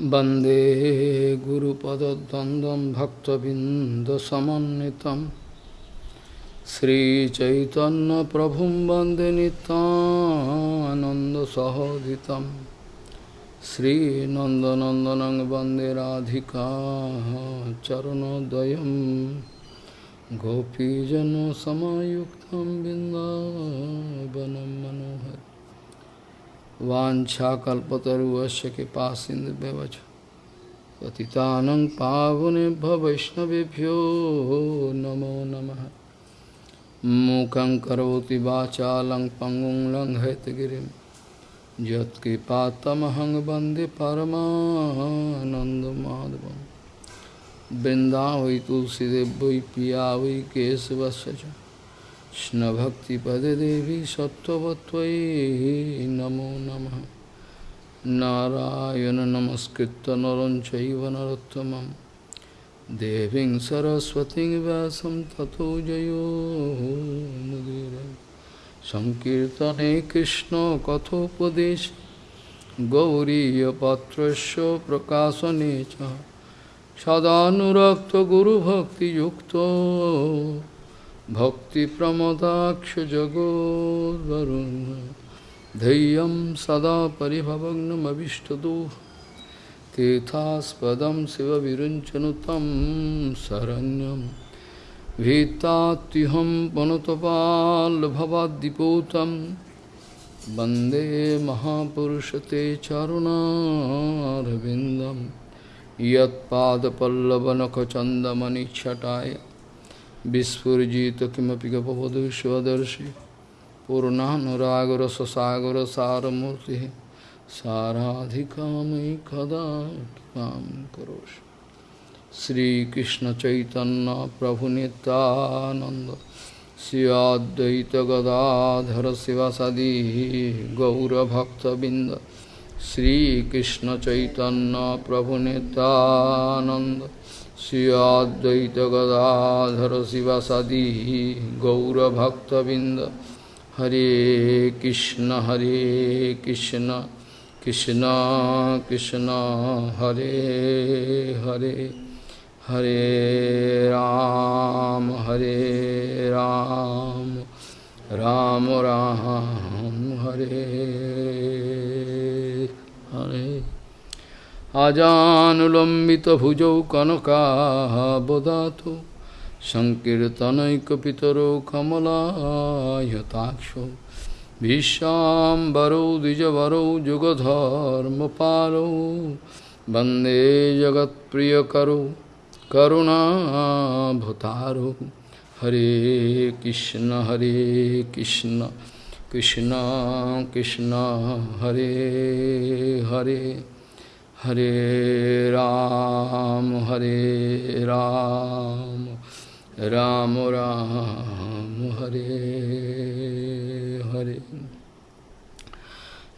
वंदे गुरुपदद्वन्द्वं भक्तबिन्दसमन्वितं। श्रीचैतन्यप्रभुं वंदे नितानन्दसहोदितं श्रीनन्दनन्दनं वंदे राधिका चरणोदयं। गोपीजनसमायुक्तं बिन्दावनं मनोहर वाञ्छाकल्पतरुवस्य कृपा सिन्धुव्यवच पतितानं पावनेभ्य वैष्णवेभ्यो नमो नमः। मूकं करोति वाचालं पङ्गुं लङ्घयतगिरिं। यत्कृपातमहं वंदे परमानन्दमाधवं वृन्दावै तुलसीदेव पिया वै केशवस्य च। कृष्णभक्तिपदे देवी सत्त्ववत्त्वयि नमो नमः। नारायण नमस्कृत्य नरं चैव नरोत्तमं। देवीं सरस्वतीं व्यासं ततो जयो मुदीर। सङ्कीर्तने कृष्णकथोपदेश गौरीयपात्रस्य प्रकाशने च। सदानुरक्तगुरुभक्तियुक्तो। भक्तिप्रमदाक्षजगोद्वरुन् धैर्यं सदा परिभवग्नमभिष्टदोः तीर्थास्पदं शिवविरुञ्चनुतं शरण्यं। भीतात्युहं पनुतपाल्भवाद्दिपूतं। वन्दे महापुरुषते चरुणारविन्दं বিস্ফুজিত কিমপি গপবধুষ্বদর্শি পূর্ণানুরাগর সসাগর সারমূর্তি সারাধিকাময়ী কদা কাম করোষ। শ্রীকৃষ্ণ চৈতন্য প্রভু নিতানন্দ শ্রীয়দ্বৈত গদাধর শিবাসাদি গৌরভক্তবৃন্দ। শ্রীকৃষ্ণ চৈতন্য প্রভু নিতানন্দ गदाधर शिवसदी गौरभक्तबिंद हरे कृष्ण हरे कृष्ण कृष्ण कृष्ण, हरे हरे हरे राम हरे राम राम राम, हरे हरे। आजानुलम्बितभुजौ कनकाबदातु सङ्कीर्तनैकपितरो कमलायताक्षो। भीष्माम्बरौ द्विजवरौ, जुगधर्मपालौ। वंदे जगत्प्रियकरौ, करुणाभतारौ। हरे कृष्ण हरे कृष्ण कृष्ण कृष्ण, हरे Hare. Hare Ram, Hare Ram, Ram Ram, Hare Hare.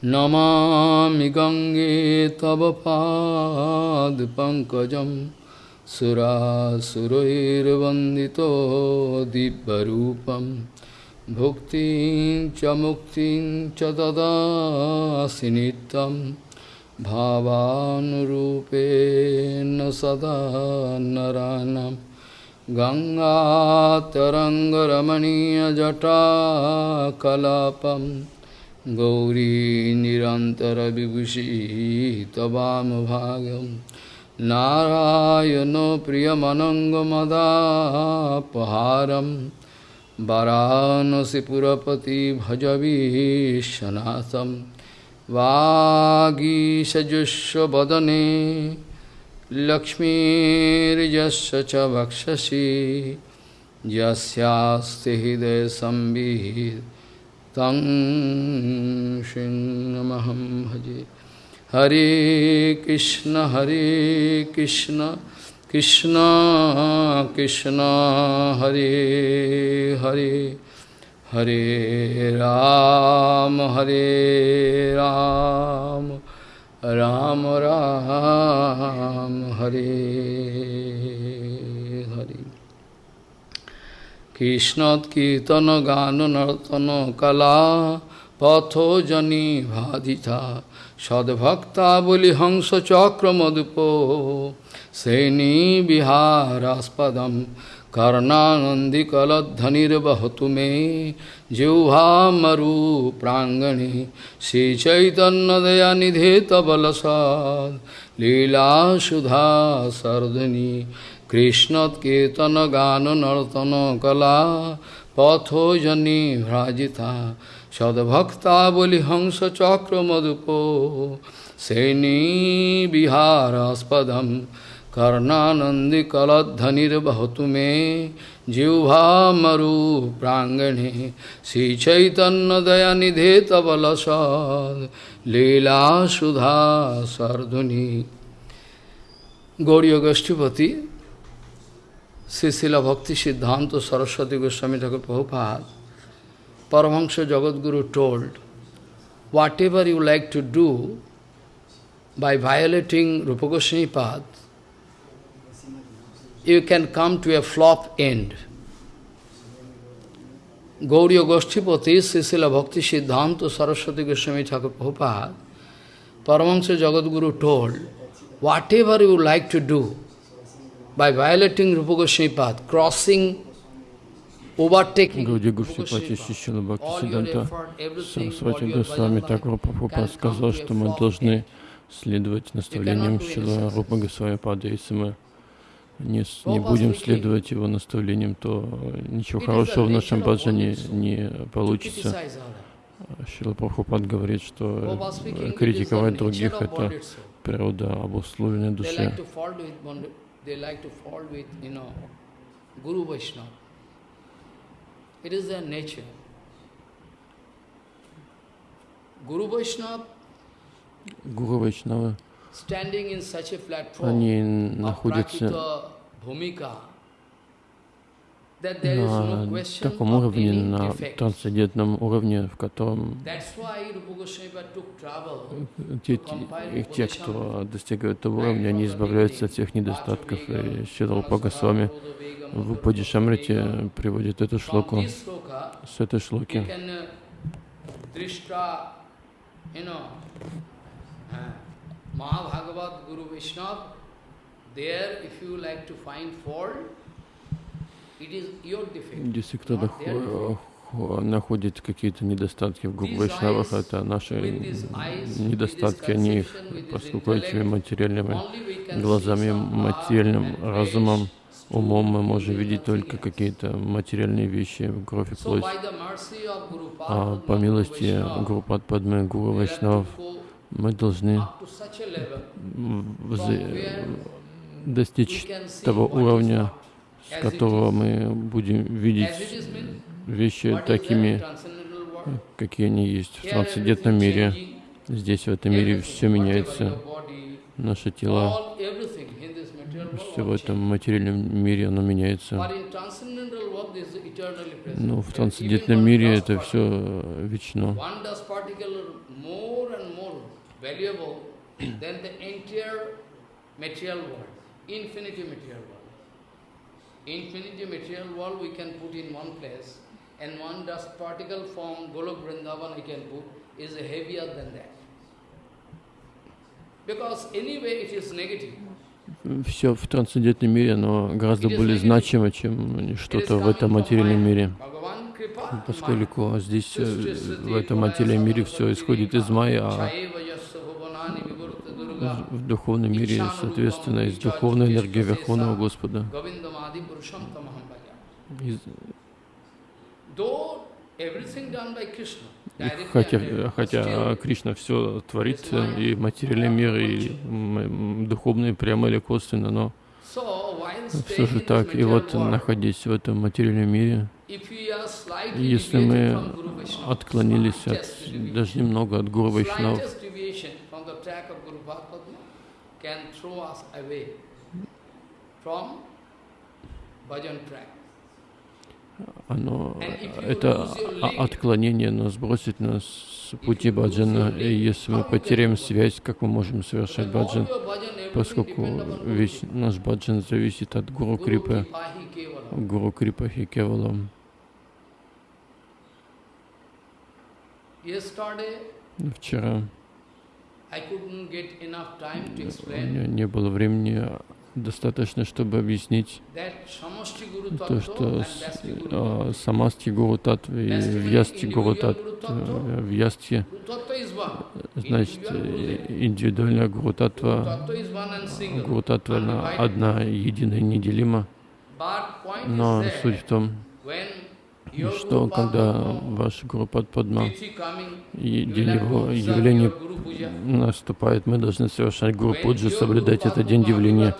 Namami Gange Tava Pad Pankajam Sura Surairvandito Dibbarupam Bhuktin Chamuktin Chadada Sinitam भावानुरूपेण सदा नरानं गङ्गातरङ्गरमणीयजटाकलापं गौरी निरन्तरविभूषी तवामभागं नारायणो प्रियमनङ्गमदापहारं वरानसिपुरपति भजवीशनाथम् वागीषजुष्वदने लक्ष्मीर्यस्य च वक्षसि, यस्यास्ति हृदयसंवित् तं सिंहमहं भजे। हरे कृष्ण हरे कृष्ण कृष्ण कृष्ण, हरे Hare. Hare Ram, Hare Ram, Ram Ram, Hare Hare. Krishnat Kirtana Gana Nartana Kala Patho Jani Bhadita Sadbhakta Boli Hangsa Chakra Madhupo Seni Biharaspadaṁ कर्णानंदी कलधनिर्वहतु मे जिह्वामरु प्राङ्गणे कृष्ण कीर्तन गान नर्तन कला पथोजनी भ्राजिता सद्भक्ताबलिहंसचक्रमधुपो सेनीविहारास्पदं श्री चैतन्य दया निधे तबल सद लीला सुधा सर्धुनि गौरी गोष्ठीपति श्रीशिला भक्ति सिद्धांत सरस्वती गोस्वामी Thakur Prabhupada, Paramahansa Jagadguru told, whatever you like to do by violating Rupa Goswami path, you can come to a flop end. Gauriya Goshtipati, Sisila Bhakti Siddhanta Saraswati Goswami Thakur Prabhupada, Paramahansa Jagadguru told, whatever you like to do, by violating Rupa Goswami path, crossing, overtaking, Гауди Гушипати Шишила Бхакти Сиданта Сарасвати Госвами Такур Прабхупад сказал, что мы должны следовать наставлениям Шила Рупа Госвами Пада. Если мы не, не будем следовать его наставлениям, то ничего хорошего в нашем баджане не получится. Шила Прабхупад говорит, что критиковать других — это природа обусловленной души. Гуру Вайшнава они находятся на таком уровне, на трансцендентном уровне, в котором те, те, кто достигают этого уровня, они избавляются от всех недостатков. И Шиларупа Госвами в Упади Шамрите приводит эту шлоку с этой шлоки. Mahabhagavat Guru Vaishnava, there if you like to find fault, it is your defect. Если кто-то находит какие-то недостатки в Гуру Вайшнавах, это наши недостатки, они поскольку этими материальными глазами, материальным разумом, умом мы можем видеть только какие-то материальные вещи, кровь и плоть. А по милости Гурупад Падмы Гуру Вайшнавов мы должны достичь того уровня, с которого мы будем видеть вещи такими, какие они есть в трансцендентном мире. Здесь, в этом мире, все меняется. Наше тело, все в этом материальном мире, оно меняется. Но в трансцендентном мире это все вечно valuable than the entire material world, infinity material world. Infinity material world we can put in one place, and one dust particle from Golok Vrindavan I can put is heavier than that. Because anyway it is negative. Все в трансцендентном мире, оно гораздо более значимо, чем что-то в этом материальном мире. Поскольку здесь, в этом материальном мире, все исходит из майя, а в духовном мире, соответственно, из духовной энергии Верховного Господа. Из... И хотя, хотя Кришна все творит, и материальный мир, и духовный прямо или косвенно, но все же так. И вот, находясь в этом материальном мире, если мы отклонились от, даже немного от Гуру Вайшнав, can throw us away from bhajan track. Оно, это отклонение нас бросит нас с пути баджана. И если мы потеряем связь, как мы можем совершать баджан? Поскольку весь наш баджан зависит от Гуру Крипы, Гуру Крипа Хикевалам. Вчера не было времени достаточно, чтобы объяснить то, что э, самасти Гуру Татве и Вьясти Гуру Вьясти, значит, индивидуальная Гуру Татва, Гуру Татва одна, единая, неделима. Но суть в том, что когда ваш Гуру Падма и день его явления наступает, мы должны совершать Гуру Пуджи, соблюдать этот день явления.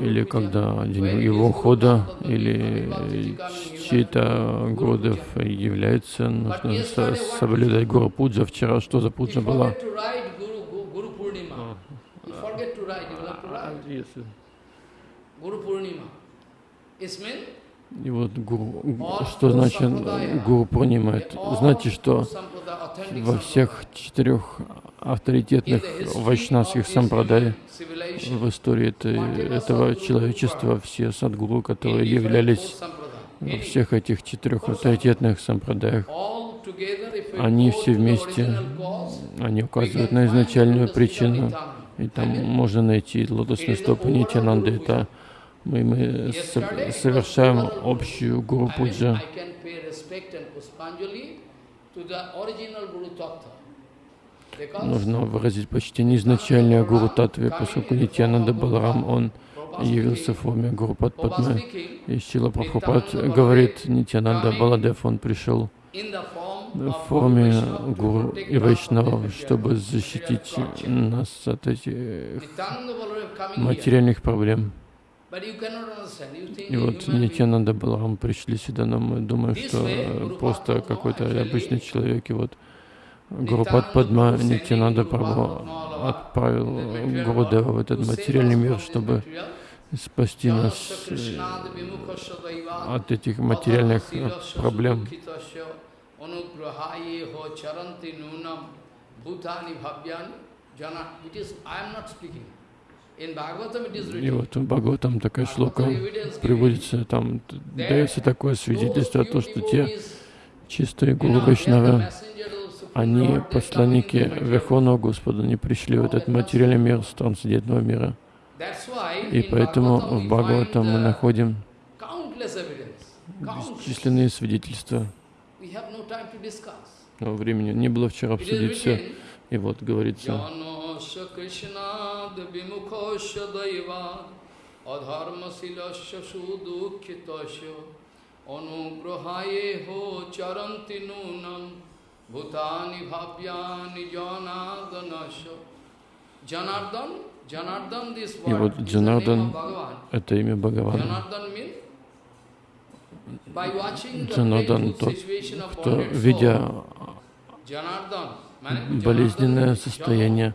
Или когда день его ухода, или чей-то Гурудев является, нужно соблюдать Гуру Пуджа. Вчера что за Пуджа была? Гуру Пурнима. И вот гуру, что значит гуру Пурнима? Это значит, что во всех четырех авторитетных вайшнавских сампрадай в истории это, этого человечества все садгуру, которые являлись во всех этих четырех авторитетных сампрадаях, они все вместе, они указывают на изначальную причину, и там можно найти лотосные стопы Нитянанды. Это мы, мы совершаем общую Гуру Пуджа. Нужно выразить почтение изначальной Гуру Татве, поскольку Нитьянанда Баларам, он явился в форме Гуру Падпадмы. И Шила Прабхупад говорит, Нитьянанда Баладев, он пришел в форме Гуру и Вайшнавов, чтобы защитить нас от этих материальных проблем. И вот Нитянанда Баларам пришли сюда, но мы думаем, что просто какой-то обычный человек, и вот Гурупад Падма Нитянанда Прабху отправил Гурудева в этот материальный мир, чтобы спасти нас э, от этих материальных проблем. И вот в Бхагаватам такая шлока приводится, там дается такое свидетельство о том, что те чистые Гуру Вайшнавы, они посланники Верховного Господа, они пришли в этот материальный мир с трансцендентного мира. И поэтому в Бхагаватам мы находим бесчисленные свидетельства. Но времени не было вчера обсудить все. И вот говорится, কৃষ্ণাদ বিমুখস্য দৈবাদ অধর্মশীলস্য সুদুঃখিতস্য অনুগ্রহায়ে হো চরন্তি নূনম ভূতানি ভাব্যানি জনাদনস্য Janardana Janardana this И вот Джанардан — это имя Бхагавана. Джанардан — тот, кто, видя болезненное состояние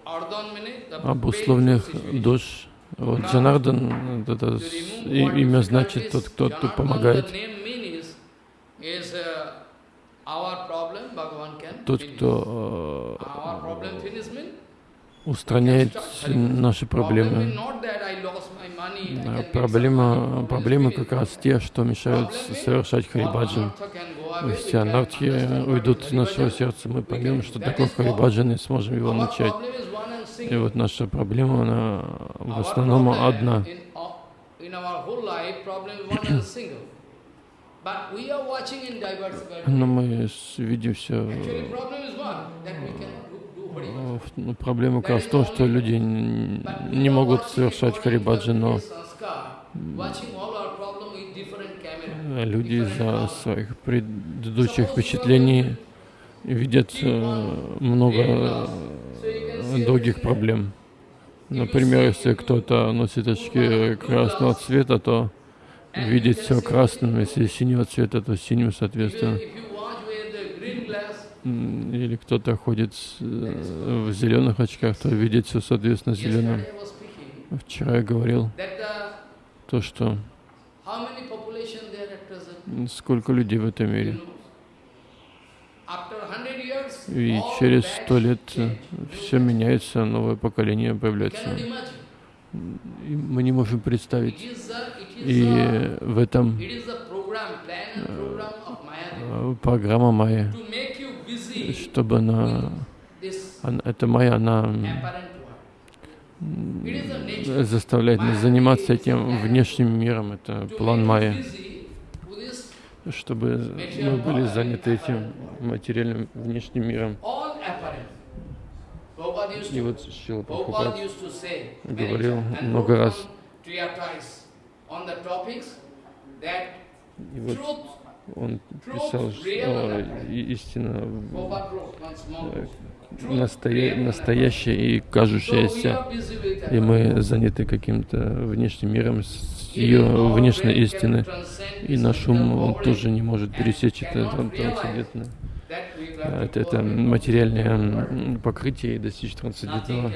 обусловленных душ. Вот Джанардан, это имя значит тот, кто, кто помогает. Тот, кто э, устраняет наши проблемы. Проблема, проблемы как раз те, что мешают совершать харибаджан. Все анархи уйдут из нашего сердца, мы поймем, что такое харибаджан, и сможем его начать. И вот наша проблема, она в основном одна. Но мы видим все ну, проблема как раз в том, что люди не могут совершать харибаджи, но люди из-за своих предыдущих впечатлений видят э, много других проблем. Например, если кто-то носит очки красного цвета, то видит все красным, если синего цвета, то синим соответственно или кто-то ходит в зеленых очках, то видит все соответственно зеленым. Вчера я говорил то, что сколько людей в этом мире. И через сто лет все меняется, новое поколение появляется. И мы не можем представить. И в этом э, программа Майя чтобы она эта майя, она заставляет нас заниматься этим внешним миром. Это план майя чтобы мы были заняты этим материальным внешним миром. И вот Шила Прабхупад говорил много раз, и вот он писал, что истина настоя настоящая и кажущаяся, и мы заняты каким-то внешним миром ее внешней истины, и наш ум он тоже не может пересечь это трансцендентное. Это, это материальное покрытие и достичь трансцендентного.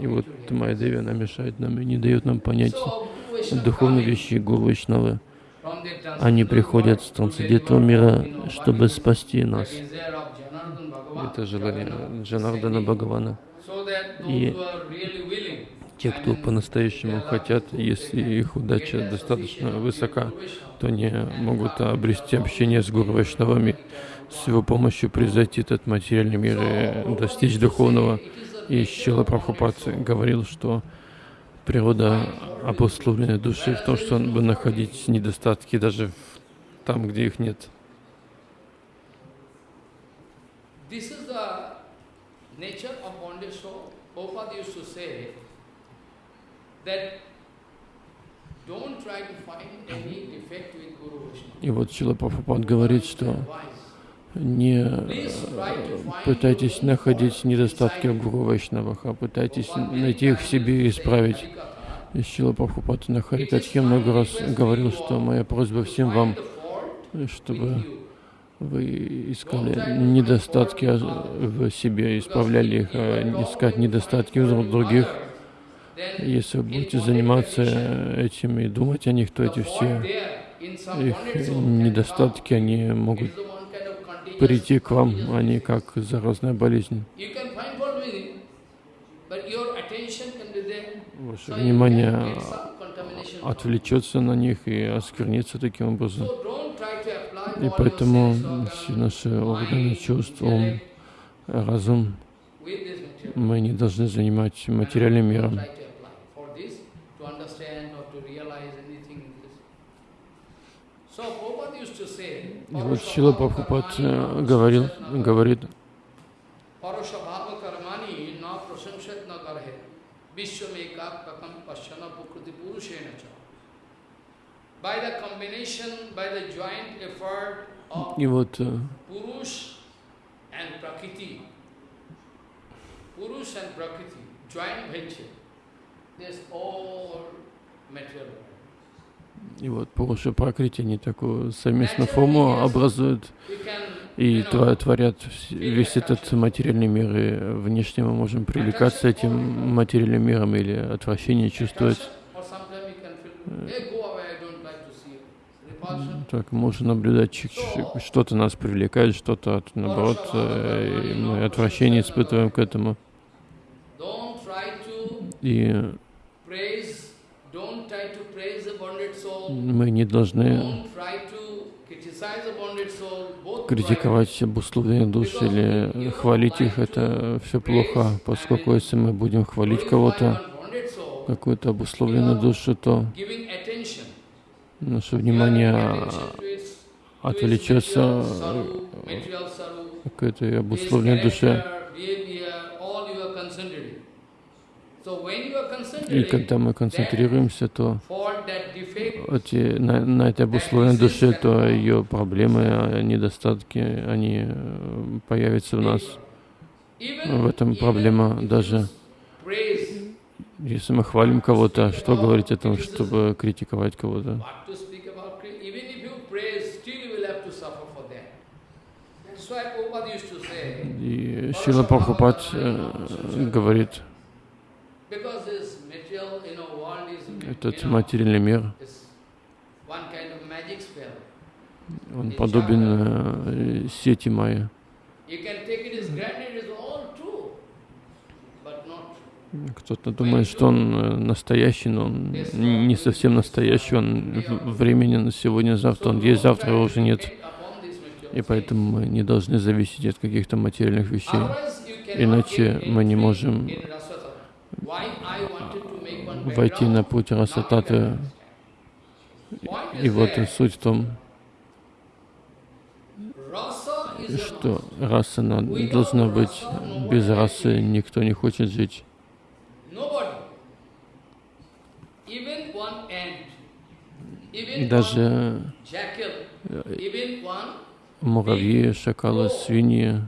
И, вот Майя она мешает нам и не дает нам понять духовные вещи Гуру. Они приходят с трансцендентного мира, чтобы спасти нас. Это желание Джанардана Бхагавана. И те, кто по-настоящему хотят, если их удача достаточно высока, то они могут обрести общение с Гуру Вайшнавами, с его помощью превзойти этот материальный мир и достичь духовного. И Щела Прабхупад говорил, что природа обусловленной души в том, что он бы находить недостатки даже там, где их нет. И вот Чила Прабхупад говорит, что не пытайтесь находить недостатки в Гуру Вайшнавах, а пытайтесь найти их в себе и исправить. И Шила Прабхупад на Харикатхе много раз говорил, что моя просьба всем вам, чтобы вы искали недостатки в себе, исправляли их, а искать недостатки в других. Если вы будете заниматься этим и думать о них, то эти все их недостатки, они могут прийти к вам, не как заразная болезнь. Ваше внимание отвлечется на них и осквернится таким образом. И поэтому все наши органы чувств, ум, разум, мы не должны занимать материальным миром. И вот Шила Прабхупад э, говорил, говорит, и вот э, Purush and Prakriti, Purush and All material. и вот Пуруша Пракрити, они такую совместную форму образуют и творят весь этот материальный мир, и внешне мы можем привлекаться этим материальным миром или отвращение чувствовать. Так, можно наблюдать, что-то нас привлекает, что-то, наоборот, э, мы отвращение испытываем к этому. И мы не должны критиковать обусловленные души или хвалить их. Это все плохо, поскольку если мы будем хвалить кого-то, какую-то обусловленную душу, то наше внимание отвлечется к этой обусловленной душе. И когда мы концентрируемся, то эти, на, на этой обусловленной душе, то ее проблемы, недостатки, они э, появятся в нас. В этом проблема даже, если мы хвалим кого-то, что говорить о том, чтобы критиковать кого-то? И Шила Прабхупад э, говорит, этот материальный мир, он подобен э, сети майя. Кто-то думает, что он э, настоящий, но он не совсем настоящий, он временен сегодня, завтра, он есть, завтра его уже нет. И поэтому мы не должны зависеть от каких-то материальных вещей. Иначе мы не можем войти на путь Расататы. И вот суть в том, что раса должна быть. Без расы никто не хочет жить. Даже муравьи, шакалы, свиньи,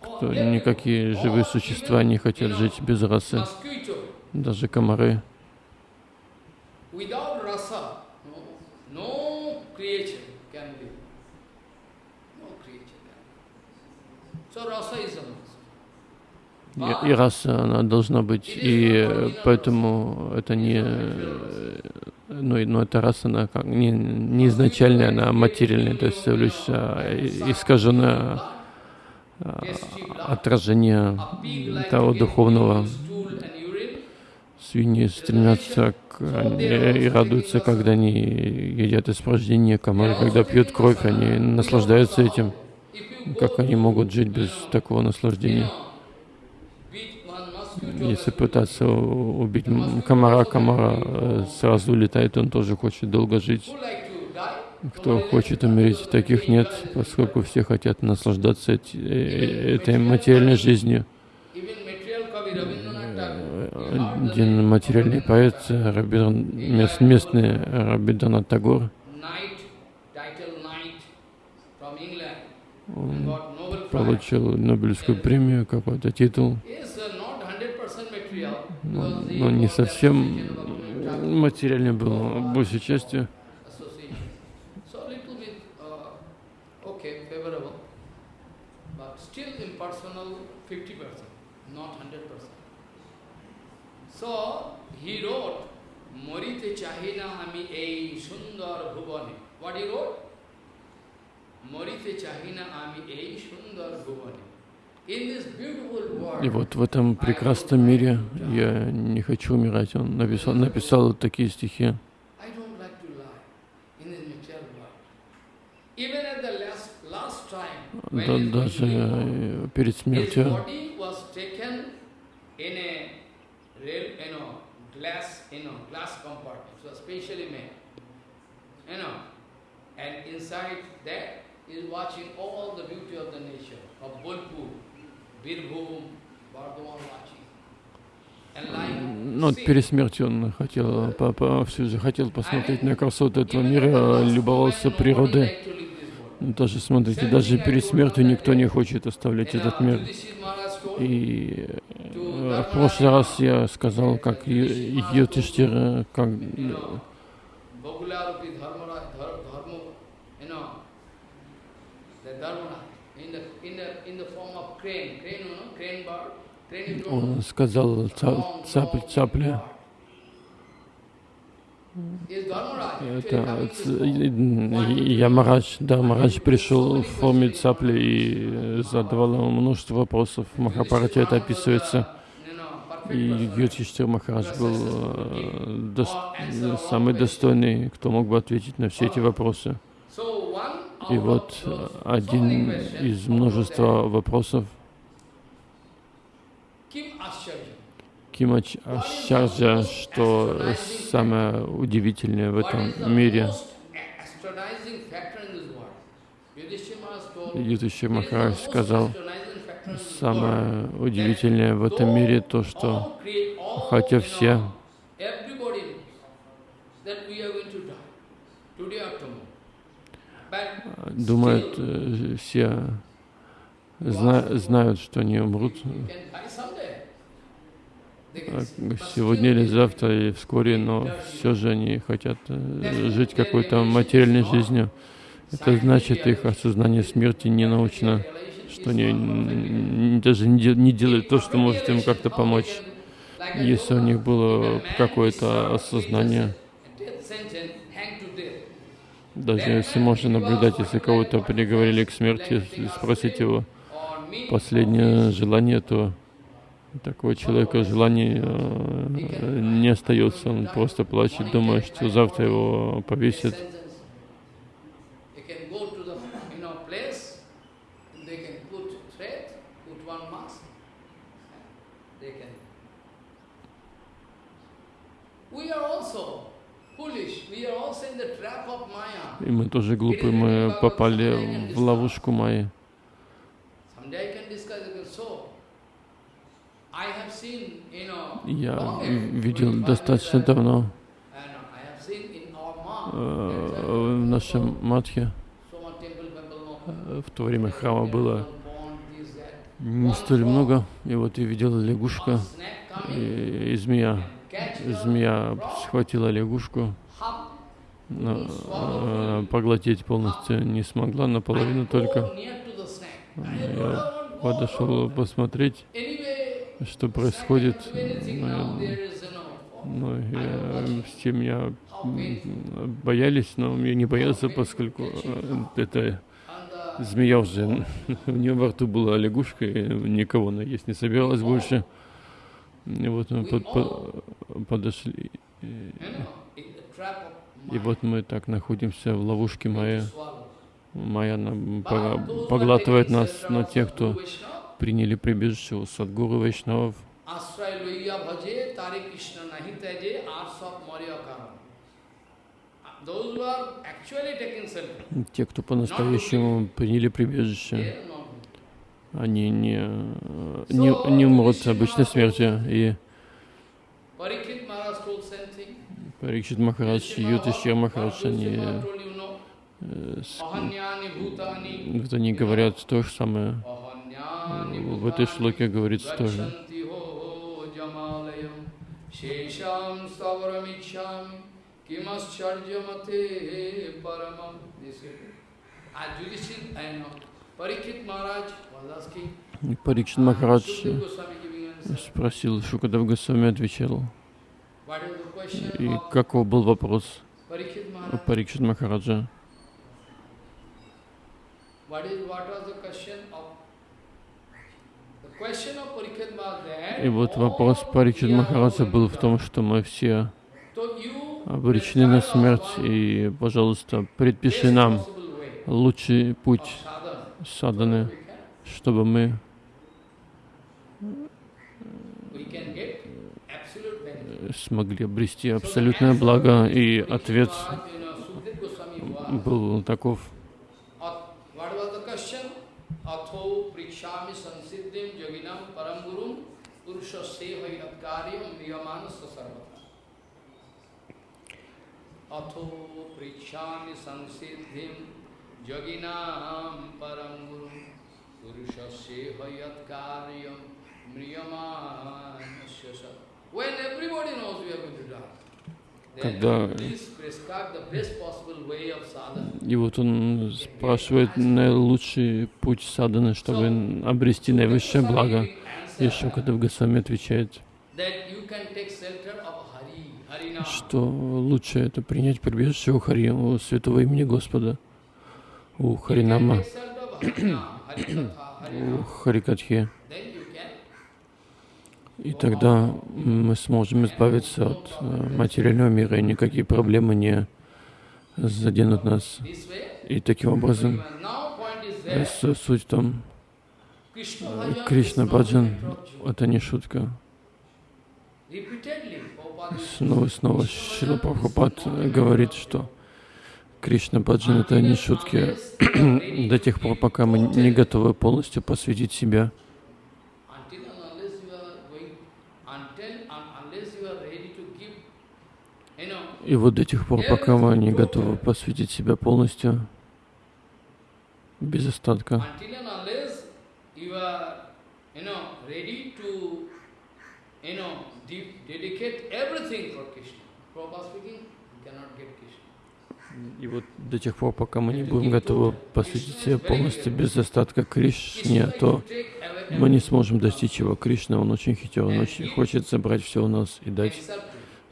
кто, никакие живые существа не хотят жить без расы, даже комары. И, и раса, она должна быть, и поэтому это не, ну, ну эта раса, она как, не, не изначальная, она материальная, то есть лишь а, искаженное а, отражение того духовного. Свиньи стремятся к, и радуются, когда они едят испражнения, комары, когда пьют кровь, они наслаждаются этим. Как они могут жить без такого наслаждения? Если пытаться убить комара, комара э, сразу улетает, он тоже хочет долго жить. Кто хочет умереть, таких нет, поскольку все хотят наслаждаться э, этой материальной жизнью. Один материальный поэт, местный Рабиндранат Тагор, он получил Нобелевскую премию, какой-то титул но не совсем материально был, большей частью. So he wrote, Morite chahina hami ei sundar bhuvane. What he wrote? Morite chahina ami ei sundar bhuvane. И вот в этом прекрасном мире я не хочу умирать. Он написал, написал такие стихи. Да, даже э, перед смертью and inside that is watching all the beauty of the nature of Bolpur. Ну, перед смертью он хотел, папа все же хотел посмотреть на красоту этого мира, любовался природой. Даже смотрите, даже перед смертью никто не хочет оставлять этот мир. И э, в прошлый раз я сказал, как Йотиштир, как он сказал цап, цапля. Это Ямарадж, да, Марадж пришел в форме цапли и задавал ему множество вопросов. В Махапарате это описывается. И Юдхиштир Махарадж был э, до, самый достойный, кто мог бы ответить на все эти вопросы. И вот один из множества вопросов Ким Ачарджа, что самое удивительное в этом мире. Юдхиши Махарадж сказал, самое удивительное в этом мире то, что хотя все думают, э, все зна знают, что они умрут сегодня или завтра, или вскоре, но все же они хотят э, жить какой-то материальной жизнью. Это значит, их осознание смерти не научно, что они даже не делают то, что может им как-то помочь. Если у них было какое-то осознание, даже если можно наблюдать, если кого-то приговорили к смерти, спросить его последнее желание, то такого человека желаний э, не остается, он просто плачет, думая, что завтра его повесят. they can. We are also foolish. We are also in the trap of Maya. И мы тоже глупые, мы попали в ловушку Майи. Я видел 25 достаточно давно. Э, в нашем матхе э, в то время храма было не столь много. И вот я видел лягушка и, и змея. Змея схватила лягушку, поглотить полностью не смогла, наполовину только. Я подошел посмотреть, что происходит. Ну, know, Ну, я, все меня м, боялись, но я не боялся, поскольку э, это the змея уже, у нее во рту была лягушка, и никого она есть не собиралась больше. И вот мы под- по- подошли, и, и вот мы так находимся в ловушке Майя. Майя поглатывает нас на тех, кто приняли прибежище у Садгуру Вайшнавов. Те, кто по-настоящему приняли прибежище, они не, э, не, не умрут обычной смерти И Парикшит Махарадж, Ютишья Махарадж, они, э, вот они говорят то же самое. В этой шлоке говорится тоже. shesham stavaramichami, kimascharjamate paramam. Парикшит Махарадж спросил, Шукадев Госвами отвечал. What is the question И каков был вопрос? Парикшит Махараджа? И вот вопрос Парикшит Махараджа был в том, что мы все обречены на смерть, и, пожалуйста, предпиши нам лучший путь can- чтобы мы we can get absolute benefit. э, смогли обрести абсолютное благо. И ответ был таков. Was the question? Atho prikshami sansiddhim yoginam param Когда-. И вот он спрашивает наилучший путь садханы, чтобы обрести наивысшее благо. И Шукадев Госвами отвечает, что лучше это принять прибежище у Хари, у святого имени Господа, у Харинама, у. Харикатхи. И тогда мы сможем избавиться от э, материального мира, и никакие проблемы не заденут нас. И таким образом, э, суть Krishna э, Кришна Баджан это не шутка. Снова и снова Шила Прабхупад говорит, что. Кришна Баджан — это не шутки. До тех пор, пока мы не готовы полностью посвятить себя Until and unless you are going, until and unless you are ready to give, you know, И вот до тех пор, пока мы не готовы посвятить себя полностью, без остатка, и вот до тех пор, пока мы не будем готовы посвятить себя полностью без остатка Кришне, то мы не сможем достичь его. Кришна, он очень хитер, он очень хочет забрать все у нас и дать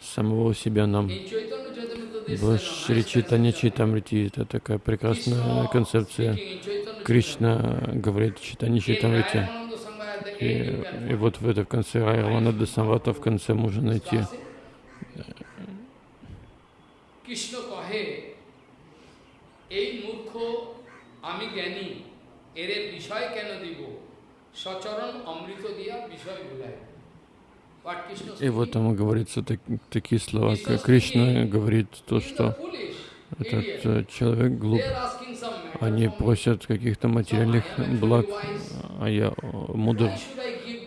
самого себя нам. In Chaitanya Charitamrita, this В you know, Шри nice Чайтанья concept. Чайтамрити это такая прекрасная Krishna концепция. speaking in Chaitanya Кришна говорит в Чайтанье Charitamrita. Чайтамрити. In Rayamananda Sangha at the И, end you can и find вот в это в конце Райвана Самвата в конце можно найти. classic. কৃষ্ণ কহে এই মূর্খ আমি জ্ঞানী এরে বিষয় কেন দিব সচরণ অমৃত দিয়া বিষয় ভুলায় и вот там говорится так, такие слова, как Кришна говорит то, что этот э, человек глуп. Они просят каких-то материальных благ, а я мудр.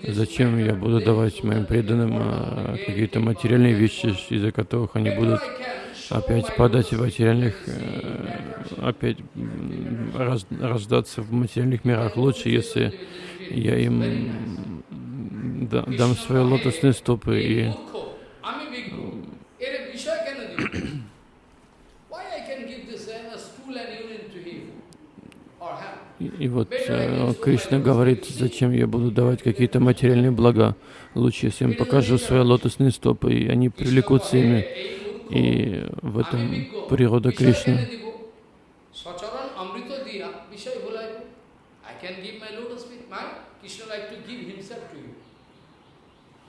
Зачем я буду давать моим преданным а, какие-то материальные вещи, из-за которых они будут опять падать в материальных, э, опять раз, рождаться в материальных мирах. Лучше, если я им дам свои лотосные стопы и И вот э, Кришна говорит, зачем я буду давать какие-то материальные блага. Лучше, если им покажу свои лотосные стопы, и они привлекутся ими. И в этом природа Кришны.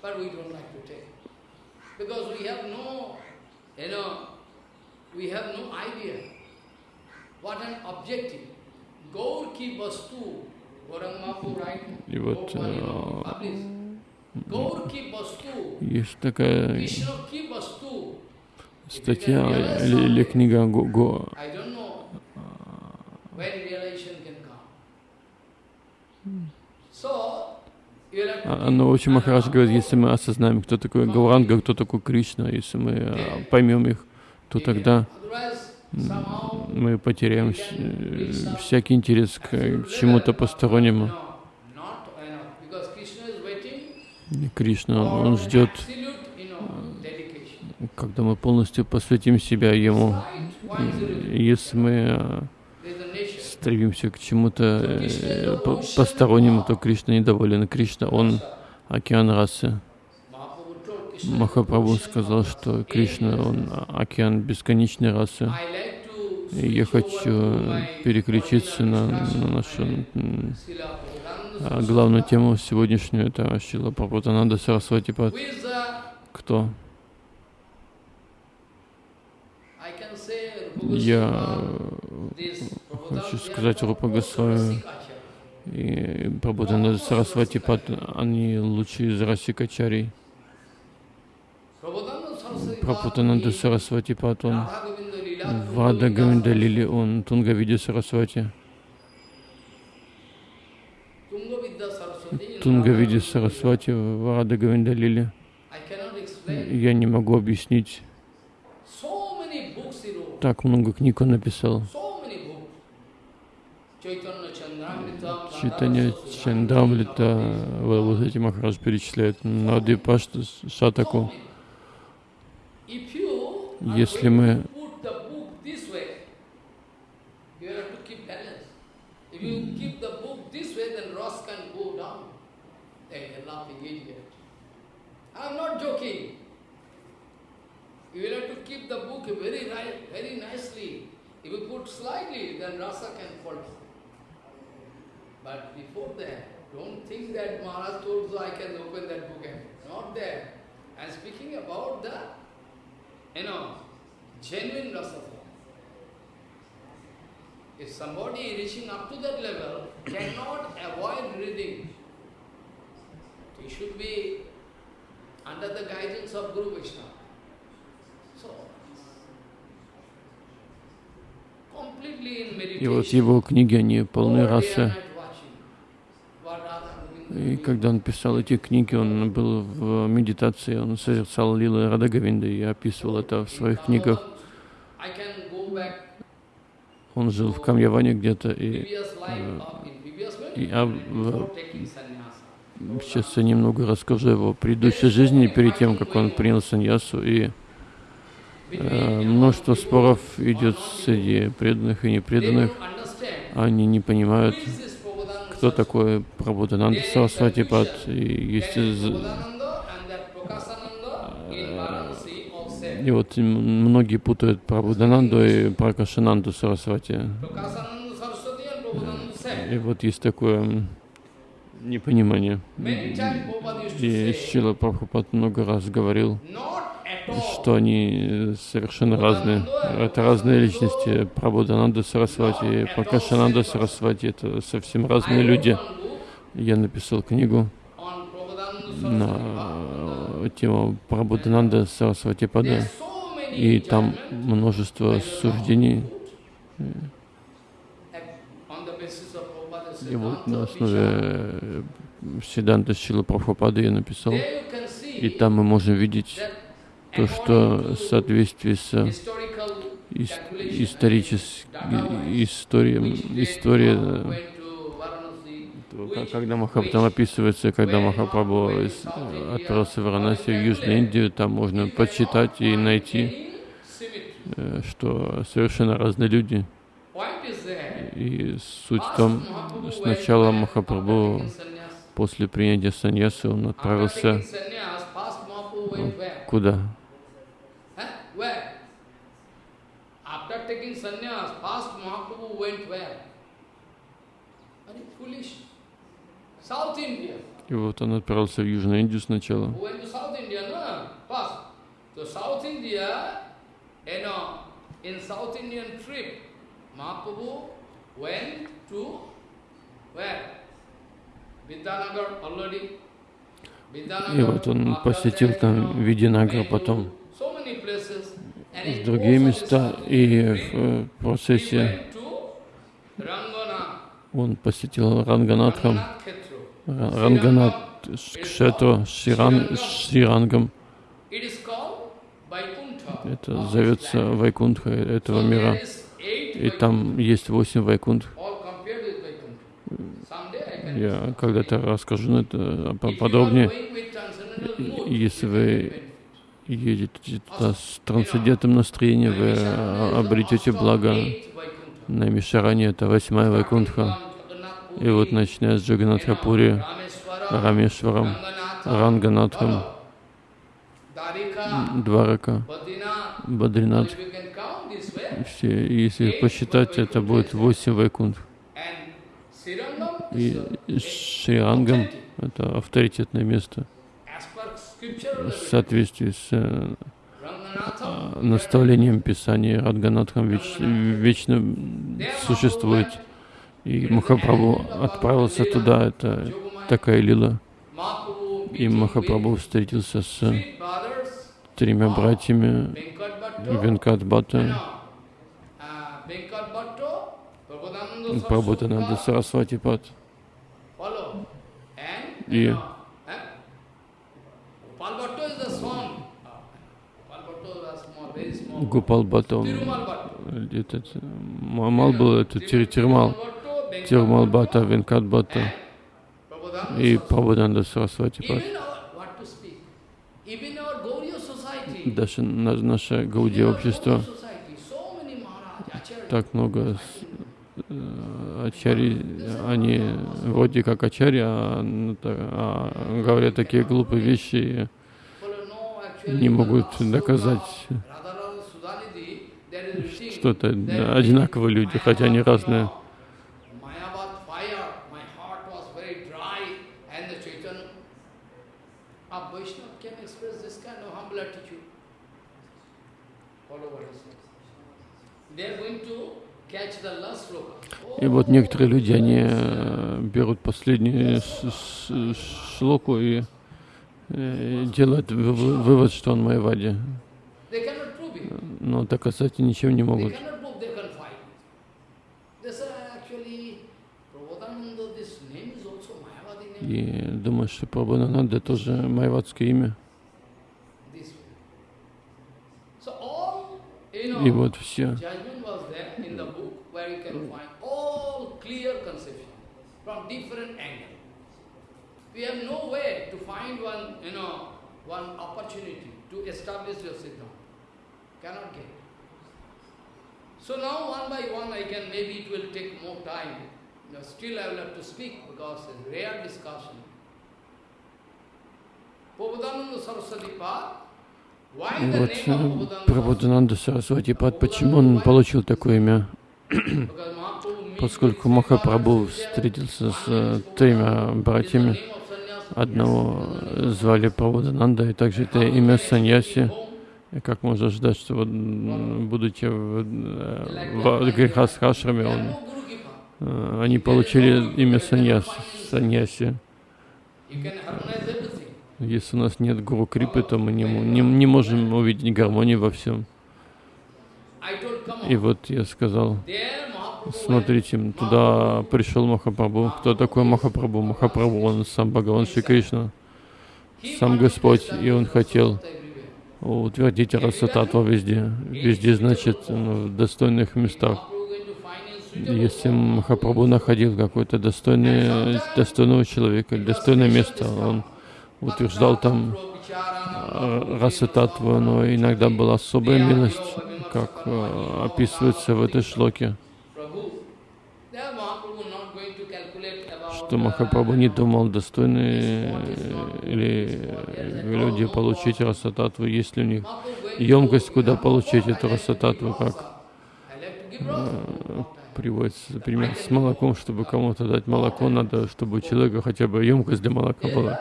But we don't like to take. Because we have no, you know, we have no idea what an objective. Gaur ki vastu, И вот есть такая статья или, или книга Го, Го но очень Махарадж говорит, если мы осознаем, кто такой Гауранга, кто такой Кришна, если мы а, поймем их, то тогда мы потеряем всякий интерес к чему-то постороннему. Кришна, Он ждет, когда мы полностью посвятим себя Ему. Если мы а, стремимся к чему-то э, постороннему, то Кришна недоволен. Кришна, он океан расы. Махапрабху сказал, что Кришна, он океан бесконечной расы. И я хочу переключиться на, на нашу а главную тему сегодняшнюю. Это Шила Прабхутананда Сарасвати. Кто? Я хочу сказать Рупа Госвами и Прабхутананда Сарасвати Пад, они лучшие из Расикачарий. Прабхутананда Сарасвати Пад, он Вада Гавинда Лили, он Тунгавиди Сарасвати. Тунгавиди Сарасвати, Вада Гавинда Лили. Я не могу объяснить так много книг он написал. Читание Чандамлита, вот эти Махарадж перечисляет, Нади Пашта Сатаку. Если мы I'm. You will have to keep the book very very nicely. If you put slightly, then rasa can fall. But before that, don't think that Maharaj told so I can open that book and not there. I'm speaking about the, you know, genuine rasa If somebody reaching up to that level cannot avoid reading, he should be under the guidance of Guru Vaishnava. И вот его книги, они полны расы. И когда он писал эти книги, он был в медитации, он созерцал Лилы Радагавинда и описывал это в своих книгах. Он жил в Камьяване где-то, и, э, и а, в, сейчас я немного расскажу его предыдущей жизни, перед тем, как он принял саньясу, и множество споров идет среди преданных и непреданных. Они не понимают, кто такой Прабхутананда Сарасвати Пад. И из... И вот многие путают Прабхудананду и Пракашананду Сарасвати. И вот есть такое непонимание. И Шила Прабхупад много раз говорил, что они совершенно разные. Это разные личности. Прабхудананда Сарасвати и Пракашананда Сарасвати — это совсем разные люди. Я написал книгу. На тема Прабхудананда Сарасвати Пада, и там множество суждений. И вот на основе Сиданта Шила Прабхупады я написал, и там мы можем видеть то, что в соответствии с историей, история когда Махапрабху описывается, когда Махапрабху отправился в Варанаси, в Южную Индию, там можно почитать и найти, э, что совершенно разные люди. И суть в том, сначала Махапрабху после принятия саньяса он отправился куда? After taking sannyas, first Mahaprabhu went where? Very foolish. И вот он отправился в Южную Индию сначала. И вот он посетил там Видинагар потом в другие места, и в э, процессе он посетил Ранганатхам, Ранганат Кшетру Ширан, Ширангом. Это зовется Вайкунтха этого мира. И там есть восемь Вайкунтх. Я когда-то расскажу это подробнее. Если вы едете туда с трансцендентным настроением, вы обретете благо. На Мишаране это восьмая Вайкунтха. И вот начиная с Джаганатхапури, Рамешваром, Ранганатхом, Дварака, Бадринат. Все, если посчитать, это будет восемь вайкунт. И Ширангам — это авторитетное место соответствии с э, наставлением Писания Радганатхам веч, вечно существует. И Махапрабху отправился туда, это такая лила. И Махапрабху встретился с тремя братьями Венкат Бхатта, Прабхутананда Сарасвати Пат. И Гупал Бхатта, он, этот, Мамал был, это Тирмал. Тирмал Бхата, Венкат Бхата и Прабхуданда Сарасвати. Даже наше Гаудия общество, так много э, ачари, они вроде как ачари, а, ну, а говорят такие глупые вещи не могут доказать что это одинаковые люди, хотя они разные. И вот некоторые люди, они э, берут последнюю шлоку и э, делают вывод, что он Майвади. Но доказать ничем не могут. И думаю, что Прабхананда тоже майвадское имя. И вот все We have no way to find one, you know, one opportunity to establish your siddhanta. Cannot get. So now one by one I can, maybe it will take more time. You know, still I will have to speak because it's a rare discussion. Prabhudananda Saraswati Pad, вот Прабхудананда Сарасвати Пад, почему он получил такое имя? Поскольку Махапрабху встретился с тремя братьями, Одного звали Прабхудананда, и также это имя Саньяси. И как можно ждать, что вот, будучи в, в Грихасхашраме, он, э, они получили имя Саньяси. Саньяси. Если у нас нет Гуру Крипы, то мы не, не, не можем увидеть гармонию во всем. И вот я сказал, смотрите, туда пришел Махапрабху. Кто такой Махапрабху? Махапрабху, он сам Бхагаван Шри Кришна, сам Господь, и он хотел утвердить Расататва везде. Везде, значит, ну, в достойных местах. Если Махапрабху находил какое-то достойное, достойного человека, достойное место, он утверждал там э, Расататва, но иногда была особая милость, как э, описывается в этой шлоке. Что Махапрабху не думал, достойны ли люди получить расататву, есть ли у них емкость, куда получить эту расататву, как приводится пример с молоком, чтобы кому-то дать молоко, надо, чтобы у человека хотя бы емкость для молока была.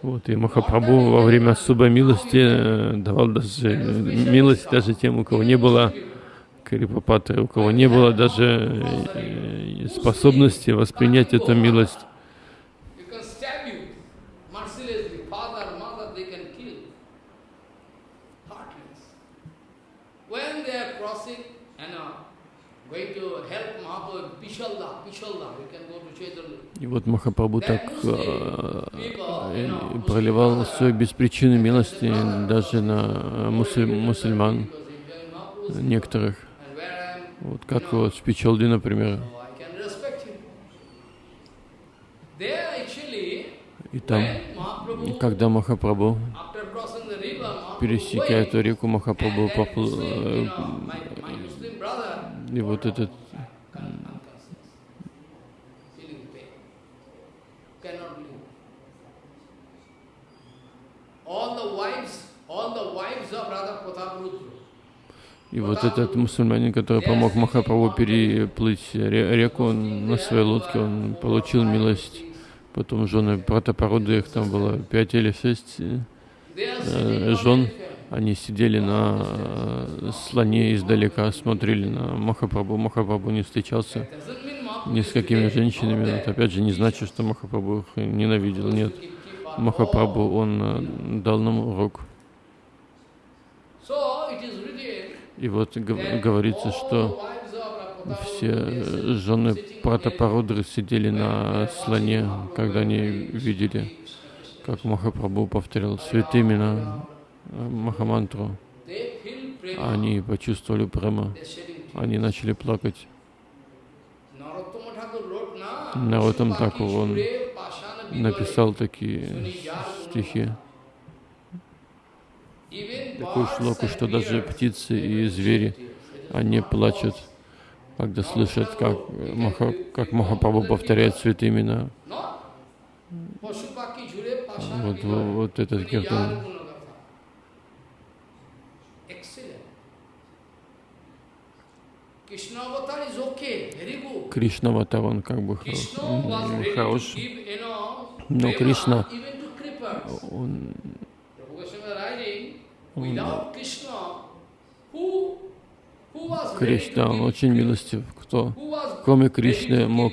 Вот, и Махапрабху во время особой милости давал даже милость даже тем, у кого не было Крипапаты, у кого не было даже э, способности воспринять эту милость. И вот Махапрабху так э, э, проливал свою беспричинную милости даже на мусуль, мусульман некоторых. Вот как вот в Пичалде, например. И там, когда Махапрабху пересекает эту реку, Махапрабху поплыл, э, и вот этот all the wives, all the wives of Radha Pratap Rudra, и вот этот мусульманин, который помог Махапрабху переплыть реку на своей лодке, он получил милость. Потом жены Пратапаруды, их там было пять или шесть э, жен. Они сидели на э, слоне издалека, смотрели на Махапрабху. Махапрабху не встречался ни с какими женщинами. Это опять же не значит, что Махапрабху их ненавидел. Нет, Махапрабху, он э, дал нам урок. И вот говорится, что все жены Пратапарудры сидели на слоне, когда они видели, как Махапрабху повторял святымина Махамантру. Они почувствовали прямо, они начали плакать. Наротам Такур, он написал такие стихи такую шлоку, что даже птицы и звери, они плачут, когда слышат, как, Маха, как Махапрабху повторяет святые имена. Вот, вот, этот киртан. Кришна Аватар, он как бы хорош, но Кришна, он Кришна, он очень милостив. Кто, кроме Кришны, мог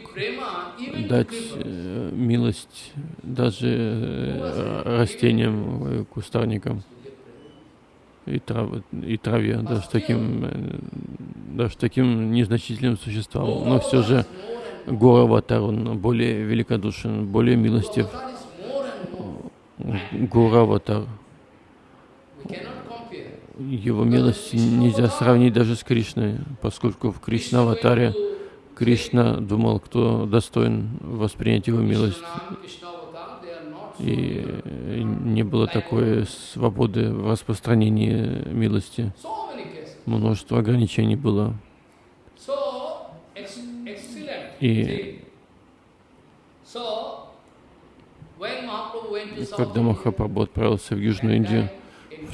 дать э, милость даже э, растениям, э, кустарникам и, трав, и траве, даже таким, даже таким незначительным существам. Но все же Гора Аватар, он более великодушен, более милостив. Гора Аватар его милость нельзя сравнить даже с Кришной, поскольку в Кришна-аватаре Кришна думал, кто достоин воспринять его милость. И не было такой свободы в распространении милости. Множество ограничений было. И когда Махапрабху отправился в Южную Индию,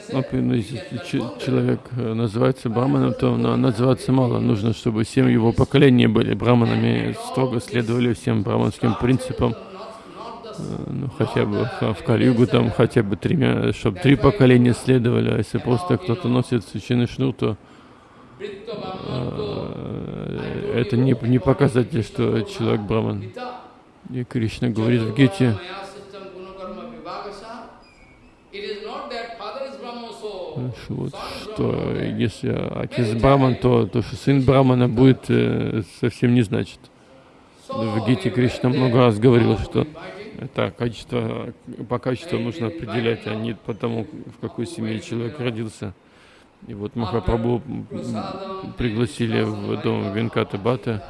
say, Вот, ну, we если can ч- confirm that. человек э, называется браманом, то на- называться мало. Нужно, чтобы семь его поколений были браманами, строго следовали всем браманским принципам. Not, not the Э, Ну, хотя бы в Калигу там хотя бы тремя, чтобы три поколения следовали. А если просто кто-то носит священный шнур, то э, это не, не показатель, что человек браман. И Кришна говорит в Гите, э, вот, что если отец браман, то то, что сын брамана будет, э, совсем не значит. В Гите Кришна много раз говорил, что. Это качество, по качеству нужно определять, а не по тому, в какой семье человек родился. И вот Махапрабху пригласили в дом Венката Бата.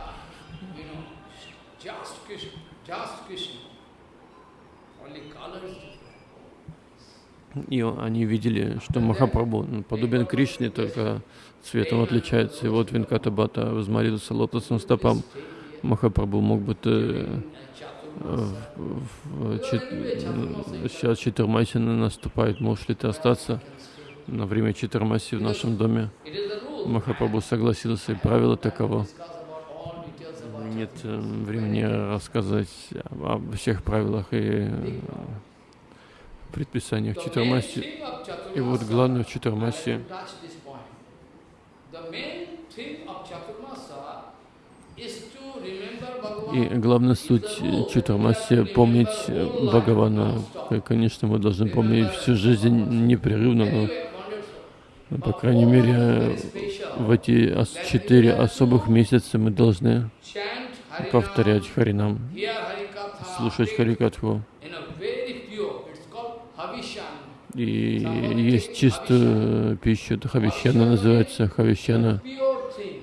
И он- они видели, что Махапрабху ну, подобен Кришне, только цветом отличается. И вот Венката Бата возмолился лотосом стопам. Махапрабху мог бы э, в, в- сейчас Читармаси наступает, можешь ли ты остаться на время Читармаси в нашем доме? Махапрабху согласился, и правило таково. Нет э, времени рассказать об всех правилах и предписаниях Читармаси. И вот главное в I и главная суть Читармаси помнить Бхагавана. Конечно, мы должны помнить всю жизнь непрерывно, но, ну, по крайней мере, в эти четыре особых месяца мы должны повторять Харинам, слушать Харикатху. И есть чистую пищу, это хавищана называется, хавищана.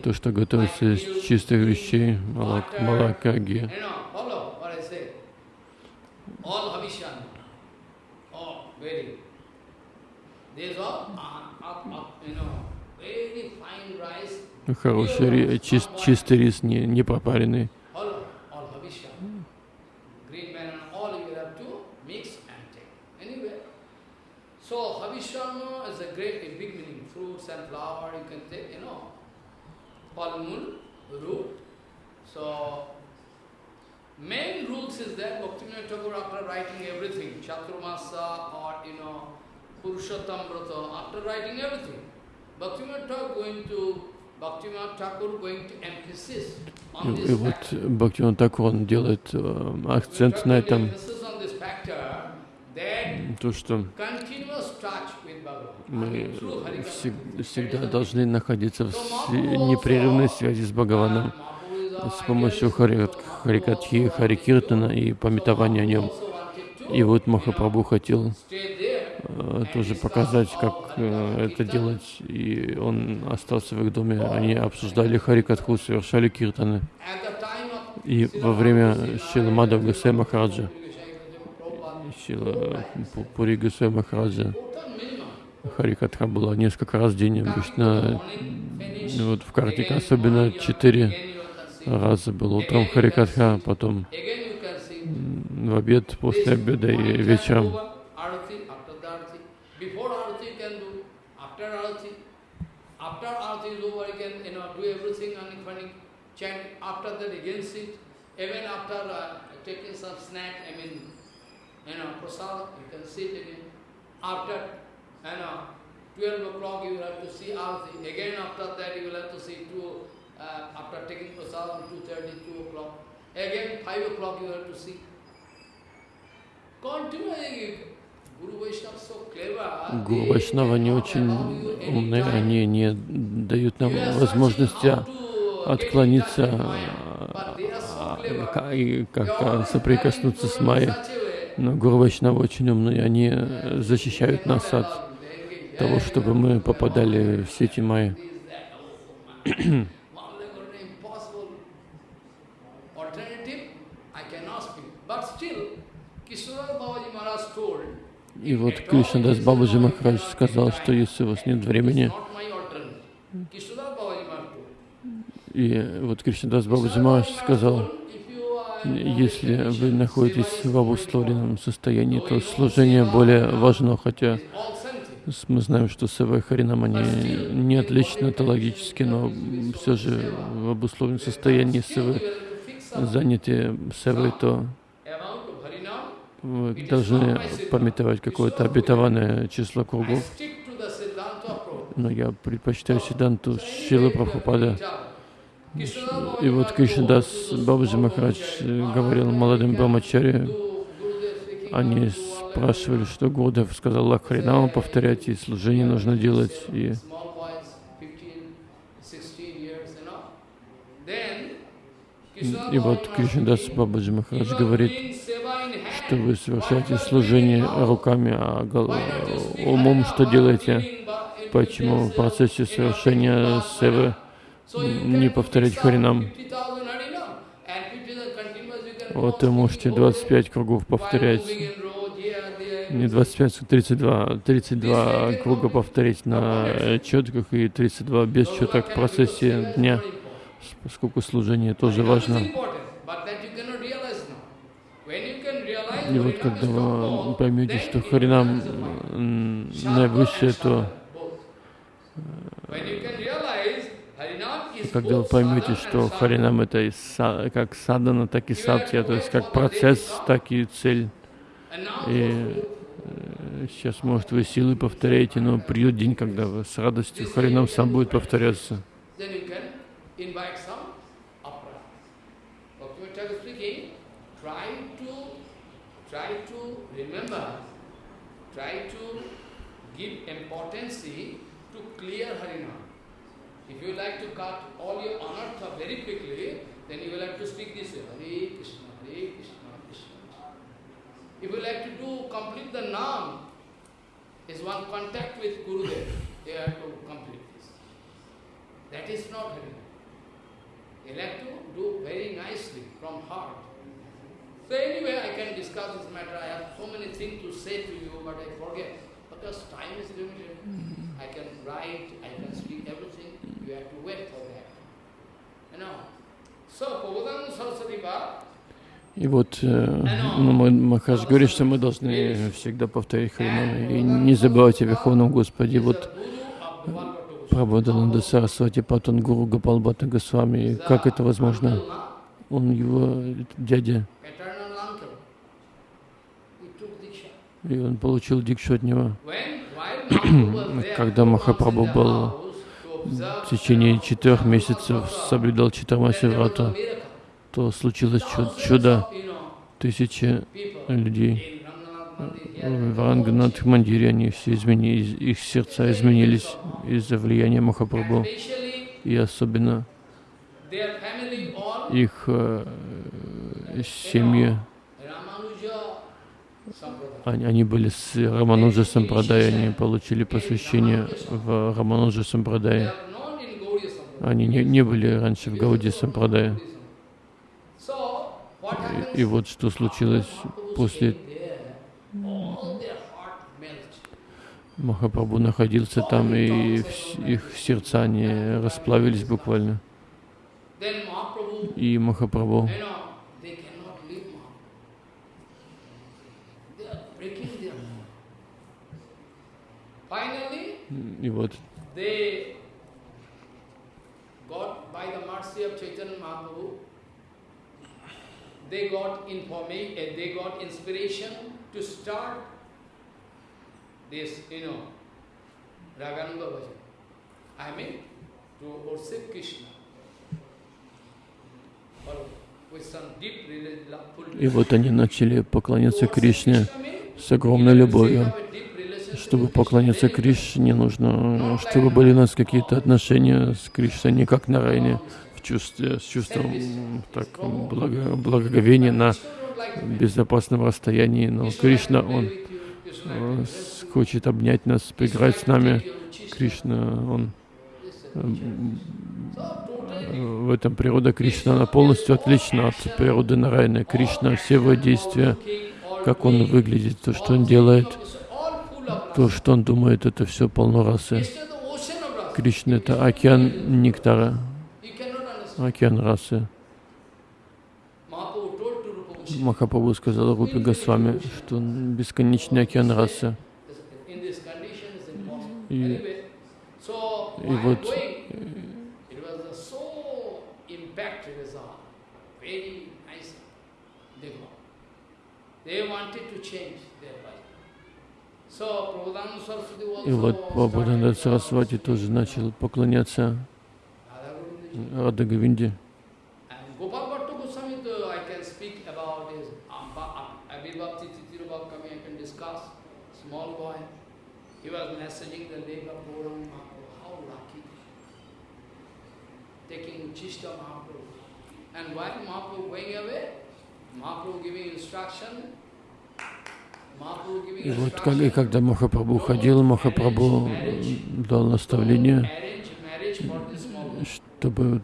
То, что готовится из чистых вещей, молока, молока ги. You know, follow what I say. All Havishan. Main rules is that Bhaktivinoda Thakur after writing everything, Chaturmasa or, you know, Purushottam Brata, after writing everything, Bhaktivinoda Thakur going to, Bhaktivinoda Thakur going to emphasis on this и вот factor. Бхактиван Такур, он делает э, акцент на этом, То, что мы всегда должны находиться в непрерывной связи с Бхагаваном с помощью хари- Харикатхи, Харикиртана и пометования о нем. И вот Махапрабху хотел э, тоже показать, как э, это делать. И он остался в их доме. Они обсуждали Харикатху, совершали киртаны. И во время Шила Мадав Гасай Махараджа, Шила Пу- Пури Гасай Махараджа, Харикатха была несколько раз в день. Обычно ну, вот в Картике особенно четыре раза было. Утром Харикатха, потом в обед, после обеда и вечером. Even after uh, taking some snack, I mean, you know, prasad, you can sit again. After, you know, 12 o'clock you will have to see arati. Again after that you will have to see two, uh, after taking prasad, 2.30, 2 o'clock. Again 5 o'clock you have to see. Continually. Гуру Вайшнава не очень time. они не дают нам возможности отклониться а, и always соприкоснуться с Майей. Но Гуру Вайшнава очень умные, они э, защищают нас от того, "Yeah, чтобы мы попадали в сети Майи. И вот Кришнадас Бабаджи Махарадж сказал, что если у вас нет времени, и вот Кришнадас Бабаджи Махарадж сказал, если вы находитесь в обусловленном состоянии, то служение более важно, хотя мы знаем, что Сева Харинам, они не отличны этологически, но все же в обусловленном состоянии Севы заняты Севой, то вы должны пометовать какое-то обетованное число кругов. Но я предпочитаю Сиданту Шилы Прабхупада. И вот Кришнадас Бабаджи Махарадж говорил молодым Брамачаре, они спрашивали, что Гурдев сказал Лакхаринаму повторять, и служение нужно делать. И И вот Кришнадас Бабаджи Махарадж говорит, что вы совершаете служение руками, а умом что делаете? Почему в процессе совершения севы не повторять Харинам? Вот вы можете 25 кругов повторять, не 25, 32, 32 круга повторить на четках и 32 без четок в процессе дня поскольку служение тоже важно. И вот когда вы поймете, что Харинам наивысшее, то когда вы поймете, что Харинам это как садана, так и сатья, то есть как процесс, так и цель. И э, сейчас, может, вы силы повторяете, но придет день, когда вы с радостью Харинам сам будет повторяться. remember, try to give importance to clear Harinam. If you like to cut all your anartha very quickly, then you will have to speak this way, Hare Krishna, Hare Krishna, Krishna. If you like to do, complete the Nam, is one contact with Gurudev, you have to complete this. That is not Harinam. You like to do very nicely from heart. So anyway, I can discuss this matter. I have so many things to say to you, but I forget. Because time is limited. I can write, I can speak everything. You have to wait for that. You know. So, Prabodhan Saraswati И вот э, ну, Махаш говорит, что мы должны всегда повторять Харинам и не забывать о Верховном Господе. Вот Прабхадананда Сарасвати Патан Гуру Гапалбата Госвами. Как это возможно? Он его дядя. И он получил дикшу от него. Когда Махапрабху был в течение четырех месяцев соблюдал Читамаси Врата, то случилось чудо. Тысячи людей в Ранганат Мандире они все изменились, их сердца изменились из-за влияния Махапрабху. И особенно их э, семьи, они, были с Рамануджа Сампрадай, они получили посвящение в Рамануджа Сампрадае. Они не, не были раньше в Гауди Сампрадае. И, и вот что случилось после Махапрабху находился там, и их сердца не расплавились буквально. И Махапрабху и вот they got information, they got inspiration to start this, you know, Ragananda Bhajan. I mean, to worship Krishna. И вот они начали поклоняться Кришне с огромной любовью. Чтобы поклоняться Кришне, нужно, чтобы были у нас какие-то отношения с Кришной, не как на Райне, в чувстве, с чувством так, благо, благоговения на безопасном расстоянии. Но Кришна, Он хочет обнять нас, поиграть с нами. Кришна, он в этом природа Кришна, она полностью отлична от природы Нарайны. Кришна, все его действия, как он выглядит, то, что он делает, то, что он думает, это все полно расы. Кришна — это океан нектара, океан расы. Махапрабху сказал Рупи Госвами, что он бесконечный океан расы. И, и вот и вот Прабхупада Сарасвати тоже начал поклоняться Рада Говинде. He was messaging the of Gauranga Mahaprabhu, how lucky. Taking Chishta Mahaprabhu. And while Mahaprabhu going away, Mahaprabhu giving instruction, и вот как, и когда Махапрабху ходил, Махапрабху дал наставление, чтобы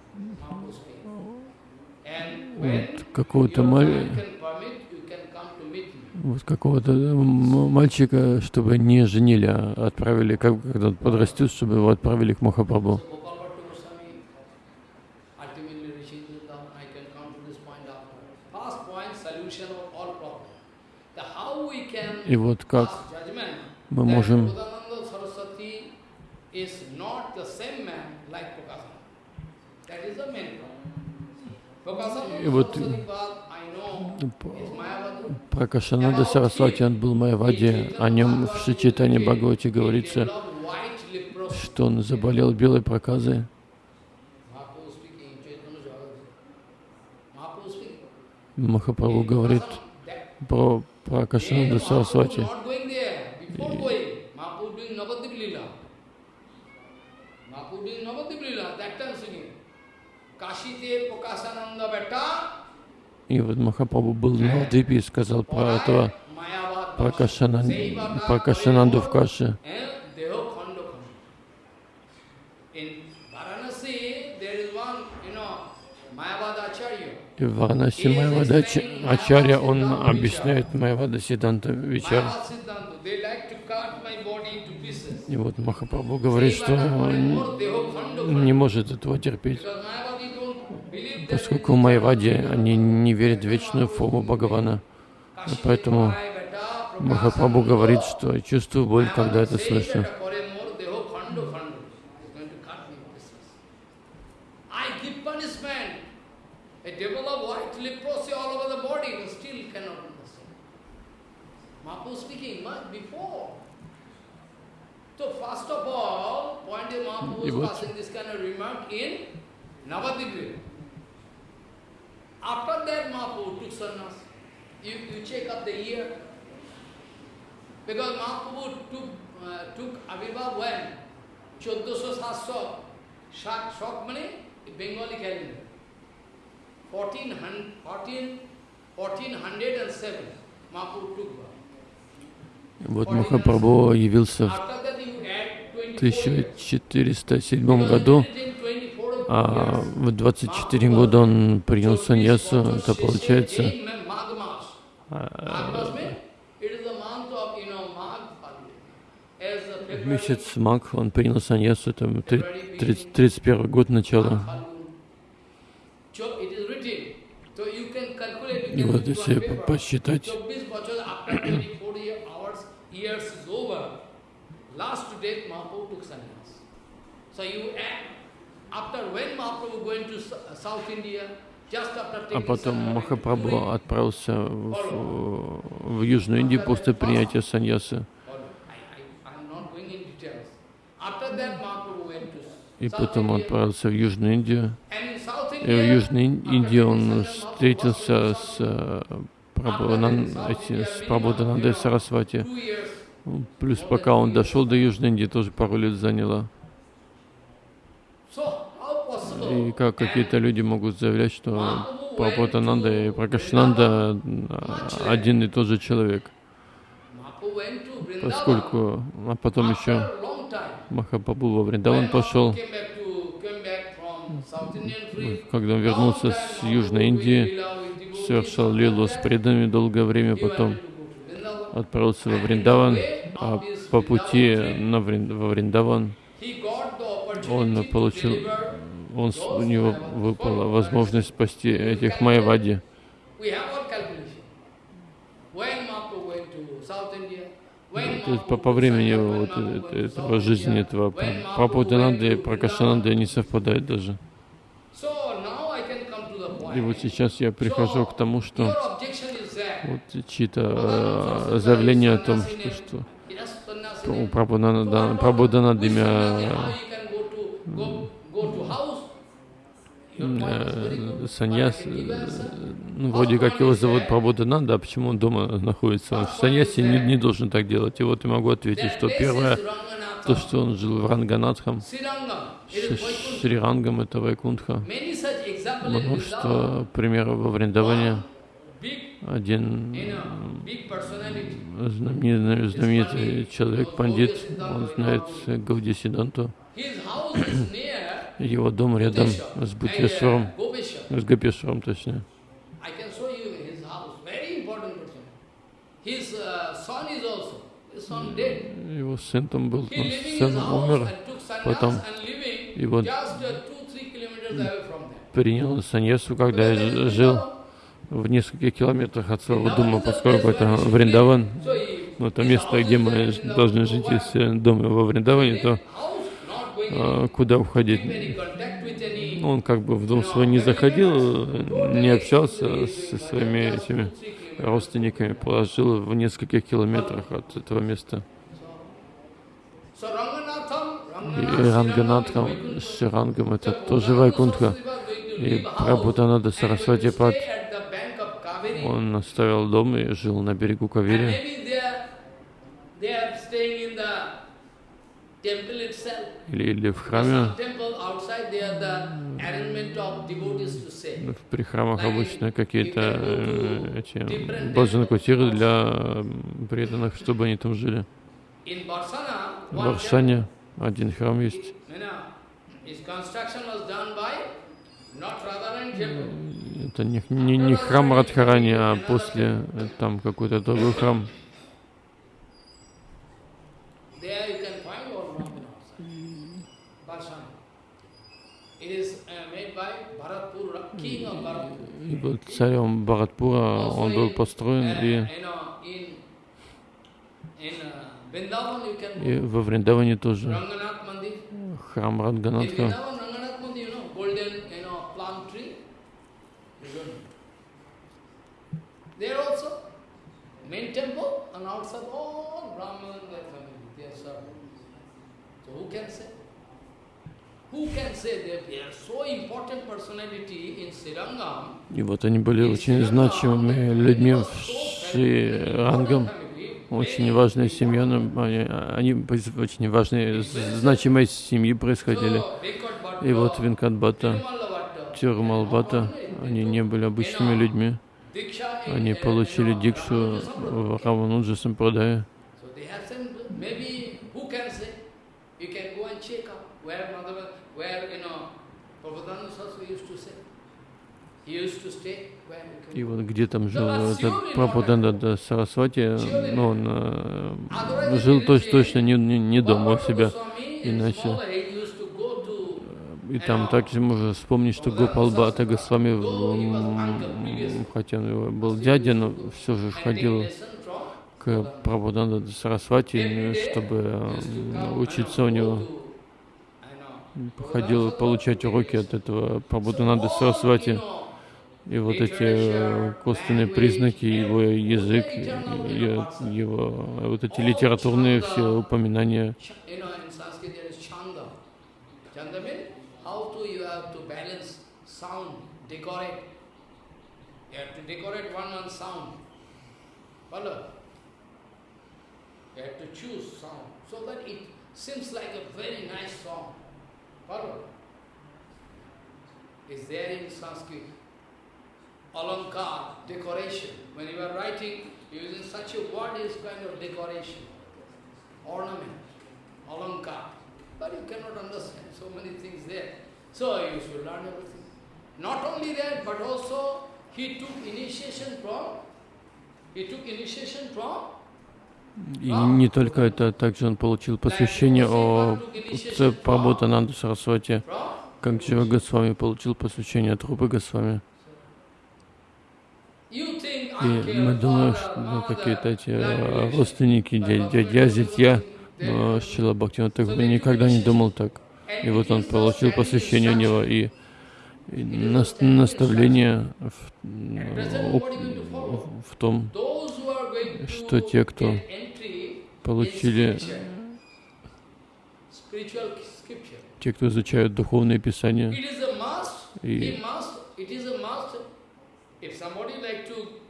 вот какого-то маленького вот какого-то мальчика, чтобы не женили, а отправили, как, когда он подрастет, чтобы его отправили к Махапрабху. И вот как мы можем и вот про Кашананда Сарасвати, он был Майавади, о нем в Шичитане Бхагавати говорится, что он заболел белой проказой. Махапрабху говорит про, Кашите Пракашананда Бета и вот Махапрабху был на Малдиве и сказал про этого, про Кашананду в Каше. И в Варанаси Майавада Ачарья, он объясняет Майавада Сиданта Вичар. И вот Махапрабху говорит, что он не может этого терпеть поскольку в Майваде они не верят в вечную форму Бхагавана. Поэтому Махапрабху говорит, что чувствую боль, когда это слышу. И вот After that, Mahaprabhu took sannyas. You, you check up the year. Because Mahaprabhu took, uh, took Abhibhav when? 1400 Shak, Shak mane Bengali calendar. 1400, 14, 1407 Mahaprabhu took Вот Махапрабху явился в 1407 году а в 24 года он принял саньясу, это получается а, в месяц Маг он принял саньясу, 30, 31 год начала. И вот если посчитать, So you add а потом Махапрабху отправился в, в Южную Индию после принятия саньясы. И потом он отправился в Южную Индию. И в Южной Индии он встретился с, э, с Прабхуданандой Сарасвати. Плюс пока он дошел до Южной Индии, тоже пару лет заняло. И как какие-то люди могут заявлять, что Прабхупатананда и Пракашнанда один и тот же человек. Поскольку, а потом еще Махапрабху во Вриндаван пошел, когда он вернулся с Южной Индии, совершал лилу с преданными долгое время, потом отправился во Вриндаван, а по пути на Врин, во Вриндаван он получил, он, у него выпала возможность спасти этих. То есть по, по времени вот, этого жизни, этого Прабхудананды и Пракашананды не совпадают даже. И вот сейчас я прихожу к тому, что вот чьи-то э, заявления о том, что, что у Прабхудананды имя э, саньяс, э, ну, вроде как его зовут Прабхудананда, а почему он дома находится? Он не, не должен так делать. И вот я могу ответить, что первое, то, что он жил в Ранганатхам, Шрирангам, это Вайкунтха. Множество примеров во Вриндаване. Один знаменитый, знаменитый человек, пандит, он знает Гаудисиданту. Его дом рядом с Бутьесваром, с Гапешваром, точнее. Его сын там был, сын умер, потом и вот принял саньясу, когда я жил в нескольких километрах от своего дома, поскольку это Вриндаван, ну, это место, где мы должны жить, если дом во Вриндаване, то а, куда уходить? Он как бы в дом свой не заходил, не общался со своими этими родственниками, положил в нескольких километрах от этого места. И Ранганатхам, Ширангам, это тоже Вайкунтха. И Прабхутанада Сарасвати Пад, он оставил дом и жил на берегу Кавири. Или, или в храме. При храмах обычно какие-то э, эти баджан-кутиры для преданных, чтобы они там жили. В Варшане один храм есть. Это не, не, не храм Радхарани, а после э, там какой-то другой храм. И был царем Бхаратпура, он был построен и, и во Вриндаване тоже. Храм Ранганатха. There also, main temple and outside all Brahman and their family, they are served. So who can say? Who can say they are so important personality in Srirangam? И вот они были очень значимыми людьми в Шрирангам, очень важная семья, они, они очень важные, значимые семьи происходили. И вот Винкадбата, Тирумалбата, они не были обычными людьми. Они получили дикшу в Равануджа Сампрадая. И вот где там жил этот Прабхуданда Сарасвати, ну, он э, жил точно, точно не, не, не дома у себя, иначе. и там также можно вспомнить, что Гопал Бхата Госвами, хотя он был дядя, но все же ходил к Прабхуданда Сарасвати, чтобы учиться у него. Ходил получать уроки от этого Прабхудананда Сарасвати. И вот эти косвенные признаки, его язык, его вот эти литературные все упоминания? Is there in Sanskrit. И не только это, также он получил посвящение о Прабхутананду Сарасвати, как Джива Госвами получил посвящение от Рупы Госвами. И мы думаем, что ну, какие-то эти э, родственники, дядя, зятья, но Шила Бхактина так никогда не думал так. И вот он получил посвящение у него и, и наставление в, в том, что те, кто получили, те, кто изучают духовные писания, и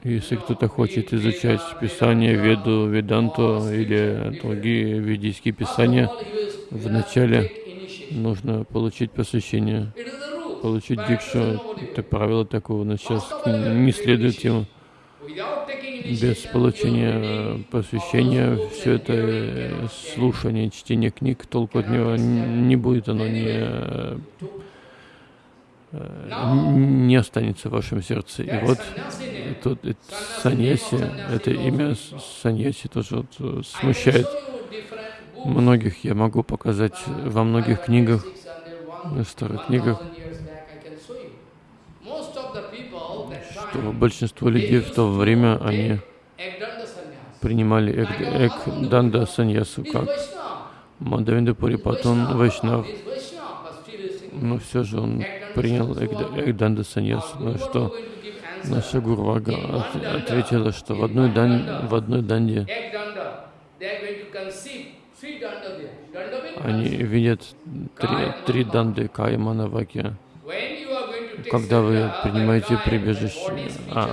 если кто-то хочет изучать Писание, Веду, Веданту или другие ведические писания, вначале нужно получить посвящение, получить дикшу. Это правило такого, но сейчас не следует ему. Без получения посвящения все это слушание, чтение книг, толку от него не будет, оно не не останется в вашем сердце. И вот тут саньяси, это имя саньяси тоже вот э, смущает. многих. Я могу показать во многих книгах, в старых книгах, что большинство людей в то время, они принимали Экданда саньясу как Мадавинда Пурипатон Вайшнав, но все же он принял Экданда саньясу. Ну что, наша Гурвага от, ответила, что в одной, дан, в одной данде они видят три, три данды Каймана Ваки. Когда вы принимаете прибежище, а,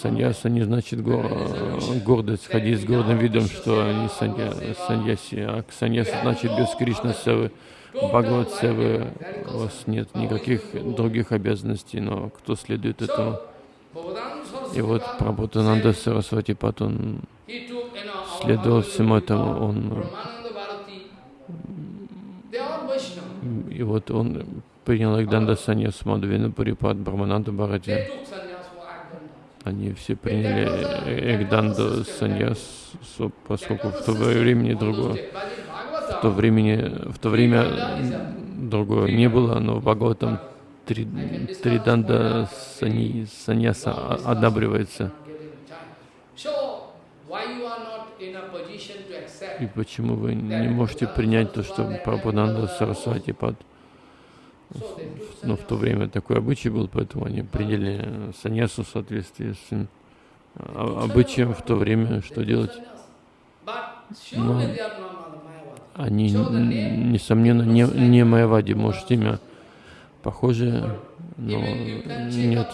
Саньяса не значит гордость, ходить с гордым видом, что они санья, саньяси, а саньяса значит без Кришна Севы, Бхагават Севы, у вас нет никаких других обязанностей, но кто следует этому? И вот Прабхутананда Сарасвати Пат, он следовал всему этому, он и вот он принял Агданда Саньяс Мадхавина Парипад Брамананда Бхарати. Они все приняли Эгданду Саньяс, поскольку в то времени другое, в то времени, в то время другое не было, но в Бхагаватам три, три данда сани, саньяса одабривается. И почему вы не можете принять то, что Прабхананда Сарасвати Пад но в то время такой обычай был, поэтому они приняли саньясу в соответствии с а, обычаем в то время, что делать. Но они, несомненно, не, не Майавади, может, имя похожее, но нет.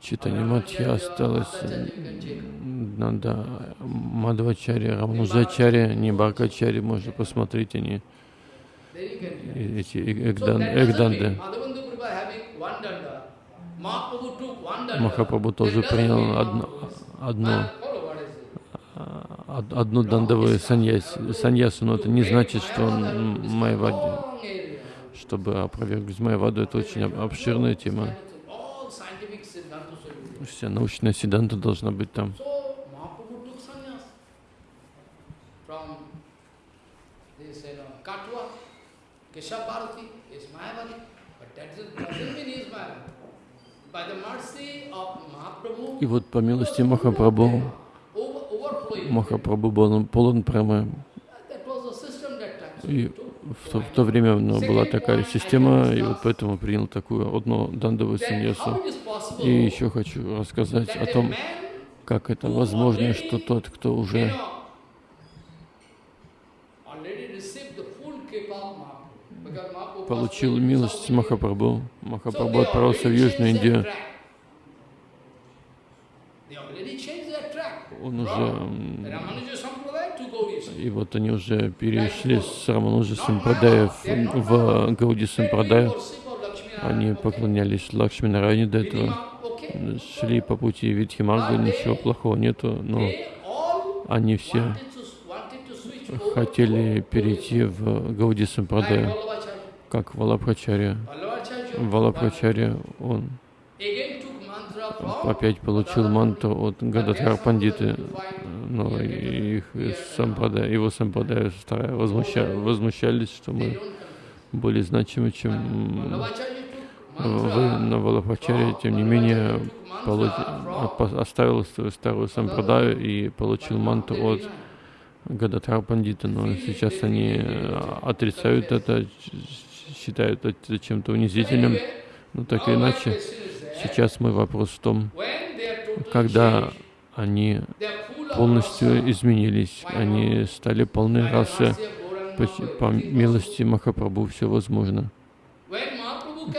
В Читане Матья осталось надо Мадвачари, Рамнузачари, не Баркачари, можно посмотреть они, эти эгдан, эгданды. Махапрабху тоже принял одно, одно, одну дандовую саньясу, саньясу, но это не значит, что он Майвади. Чтобы опровергнуть Майваду, это очень обширная тема. Вся научная седанта должна быть там. И вот по милости Махапрабху, Махапрабху был полон прямо. И в то, в то время ну, была такая система, и вот поэтому принял такую одну дандовую саньясу. И еще хочу рассказать о том, как это возможно, что тот, кто уже получил милость Махапрабху. Махапрабху отправился в Южную Индию. Он уже... И вот они уже перешли с Рамануджа Сампрадая в, Гауди Сампрадая. Они поклонялись Лакшми Нарайне до этого, шли по пути Видхимарга, ничего плохого нету, но они все хотели перейти в Гауди Сампрадая, как Валабхачарья. Валабхачарья, он опять получил манту от Гададхар Пандиты, но их сампрадая, его сампрадая возмуща, возмущались, что мы более значимы, чем вы на Валабхачаре, тем не менее оставил свою старую сампрадаю и получил манту от Гададхар Пандита, но сейчас они отрицают это, считают это чем-то унизительным, но так или иначе, Сейчас мой вопрос в том, когда они полностью изменились, они стали полной расы, по, по милости Махапрабху все возможно.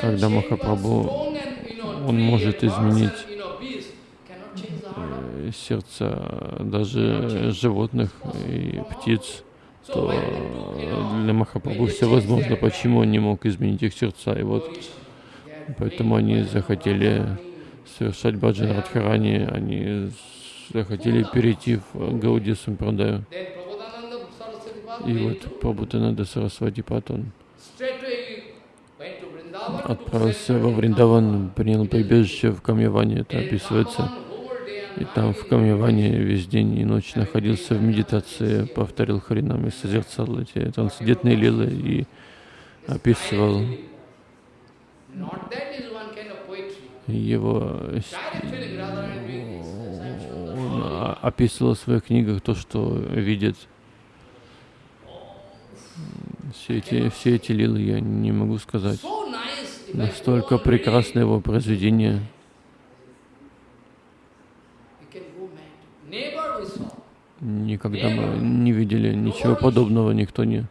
Когда Махапрабху, он может изменить э, сердца даже животных и птиц, то для Махапрабху все возможно. Почему он не мог изменить их сердца? И вот Поэтому они захотели совершать баджан Радхарани, они захотели перейти в Гауди Сампрадаю. И вот Прабхутананда Сарасвати Патон отправился во Вриндаван, принял прибежище в Камьяване, это описывается. И там в Камьяване весь день и ночь находился в медитации, повторил Харинам и созерцал эти трансцендентные лилы и описывал его он описывал в своих книгах то, что видит. Все эти, все эти лилы я не могу сказать. Настолько прекрасно его произведение. Никогда мы не видели ничего подобного, никто не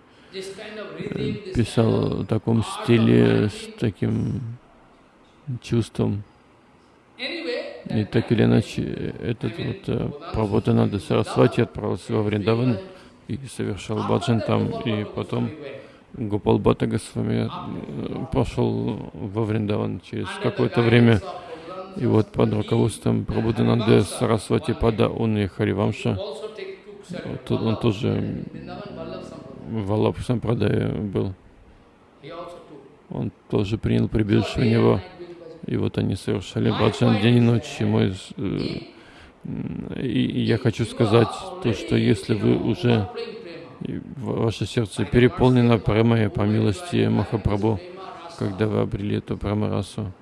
писал в таком стиле, с таким чувством. И так или иначе, этот вот э, Прабхутананда Сарасвати отправился во Вриндаван и совершал баджан там, и потом Гопал Бхатта Госвами э, пошел во Вриндаван через какое-то время. И вот под руководством Прабхутананды Сарасвати Пада, он и Харивамша, он тоже в Аллапу Сампрадае был. Он тоже принял прибежище у него. И вот они совершали баджан день и ночь. И, мой, э, и я хочу сказать то, что если вы уже, ваше сердце переполнено премой по милости Махапрабху, когда вы обрели эту премарасу,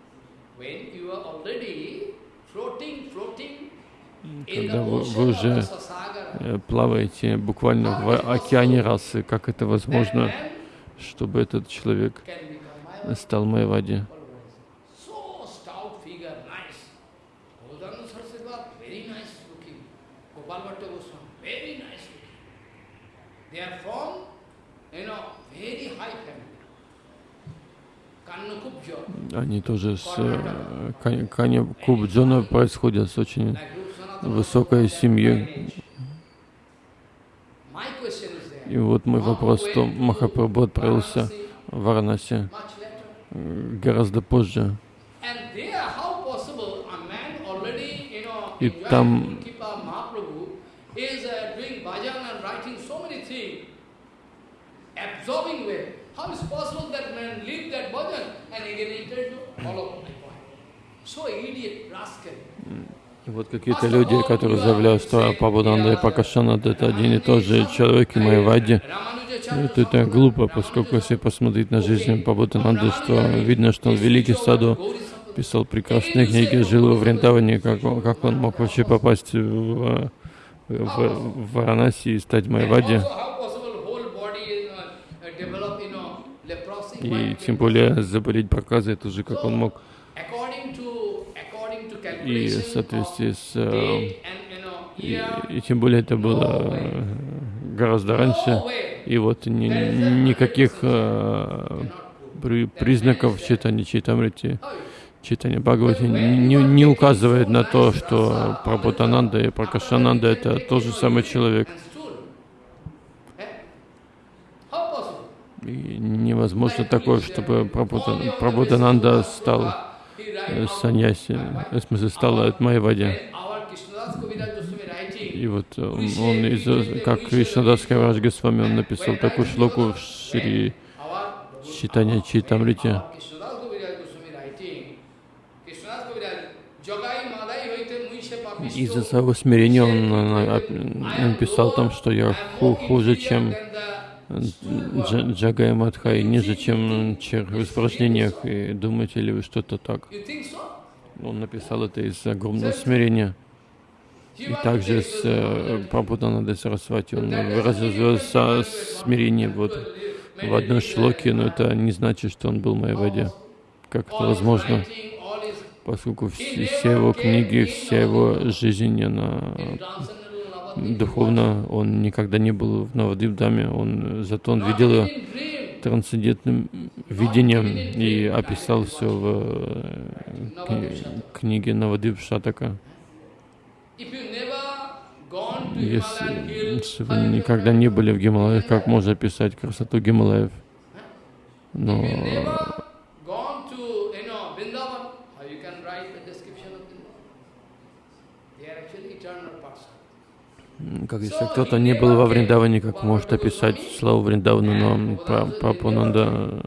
когда вы, вы уже плаваете буквально в океане расы, как это возможно, чтобы этот человек стал Майвади. Они тоже с э, Каня Кубджона происходят с очень высокой семьей. И вот мой вопрос, что Махапрабху отправился в Варанаси гораздо позже. И там? So idiot, rascal. Вот какие-то люди, которые заявляют, что Пабуданда и Пакашанада это один и тот же человек и Майвади. Это, это глупо, поскольку если посмотреть на жизнь Пабудананды, что видно, что он великий саду, писал прекрасные книги, жил во Вриндаване, как он, как он мог вообще попасть в, в, в Варанаси и стать Майвади. И тем более заболеть проказой, это же как он мог и в соответствии с... Э, и, и тем более это было э, гораздо раньше, и вот ни, никаких э, при, признаков читания Читамрити, читания Бхагавати не, не указывает на то, что Прабхутананда и Пракашананда это тот же самый человек. И невозможно такое, чтобы Прабхутананда стал саньяси, в смысле стал от Майявади. И вот он, он из, как Кришнадас Каврадж Госвами, он написал такую шлоку в Шри Читания Читамрите. Из-за своего смирения он написал там, что я хуже, чем Джагай Мадхай, ниже, чем червь в испражнениях. И думаете ли вы что-то так? Он написал это из огромного смирения. И также с э, Прабхутанадой Сарасвати он выразил свое смирение вот в одной шлоке, но это не значит, что он был моей воде. Как это возможно? Поскольку все, все его книги, вся его жизнь, она духовно, он никогда не был в Навадивдаме, он, зато он видел ее трансцендентным видением и описал все в э, книге Навадив Шатака. Если вы никогда не были в Гималаях, как можно описать красоту Гималаев? Но как если кто-то не был во Вриндаване, как может описать славу Вриндавана, но Прабхупананда,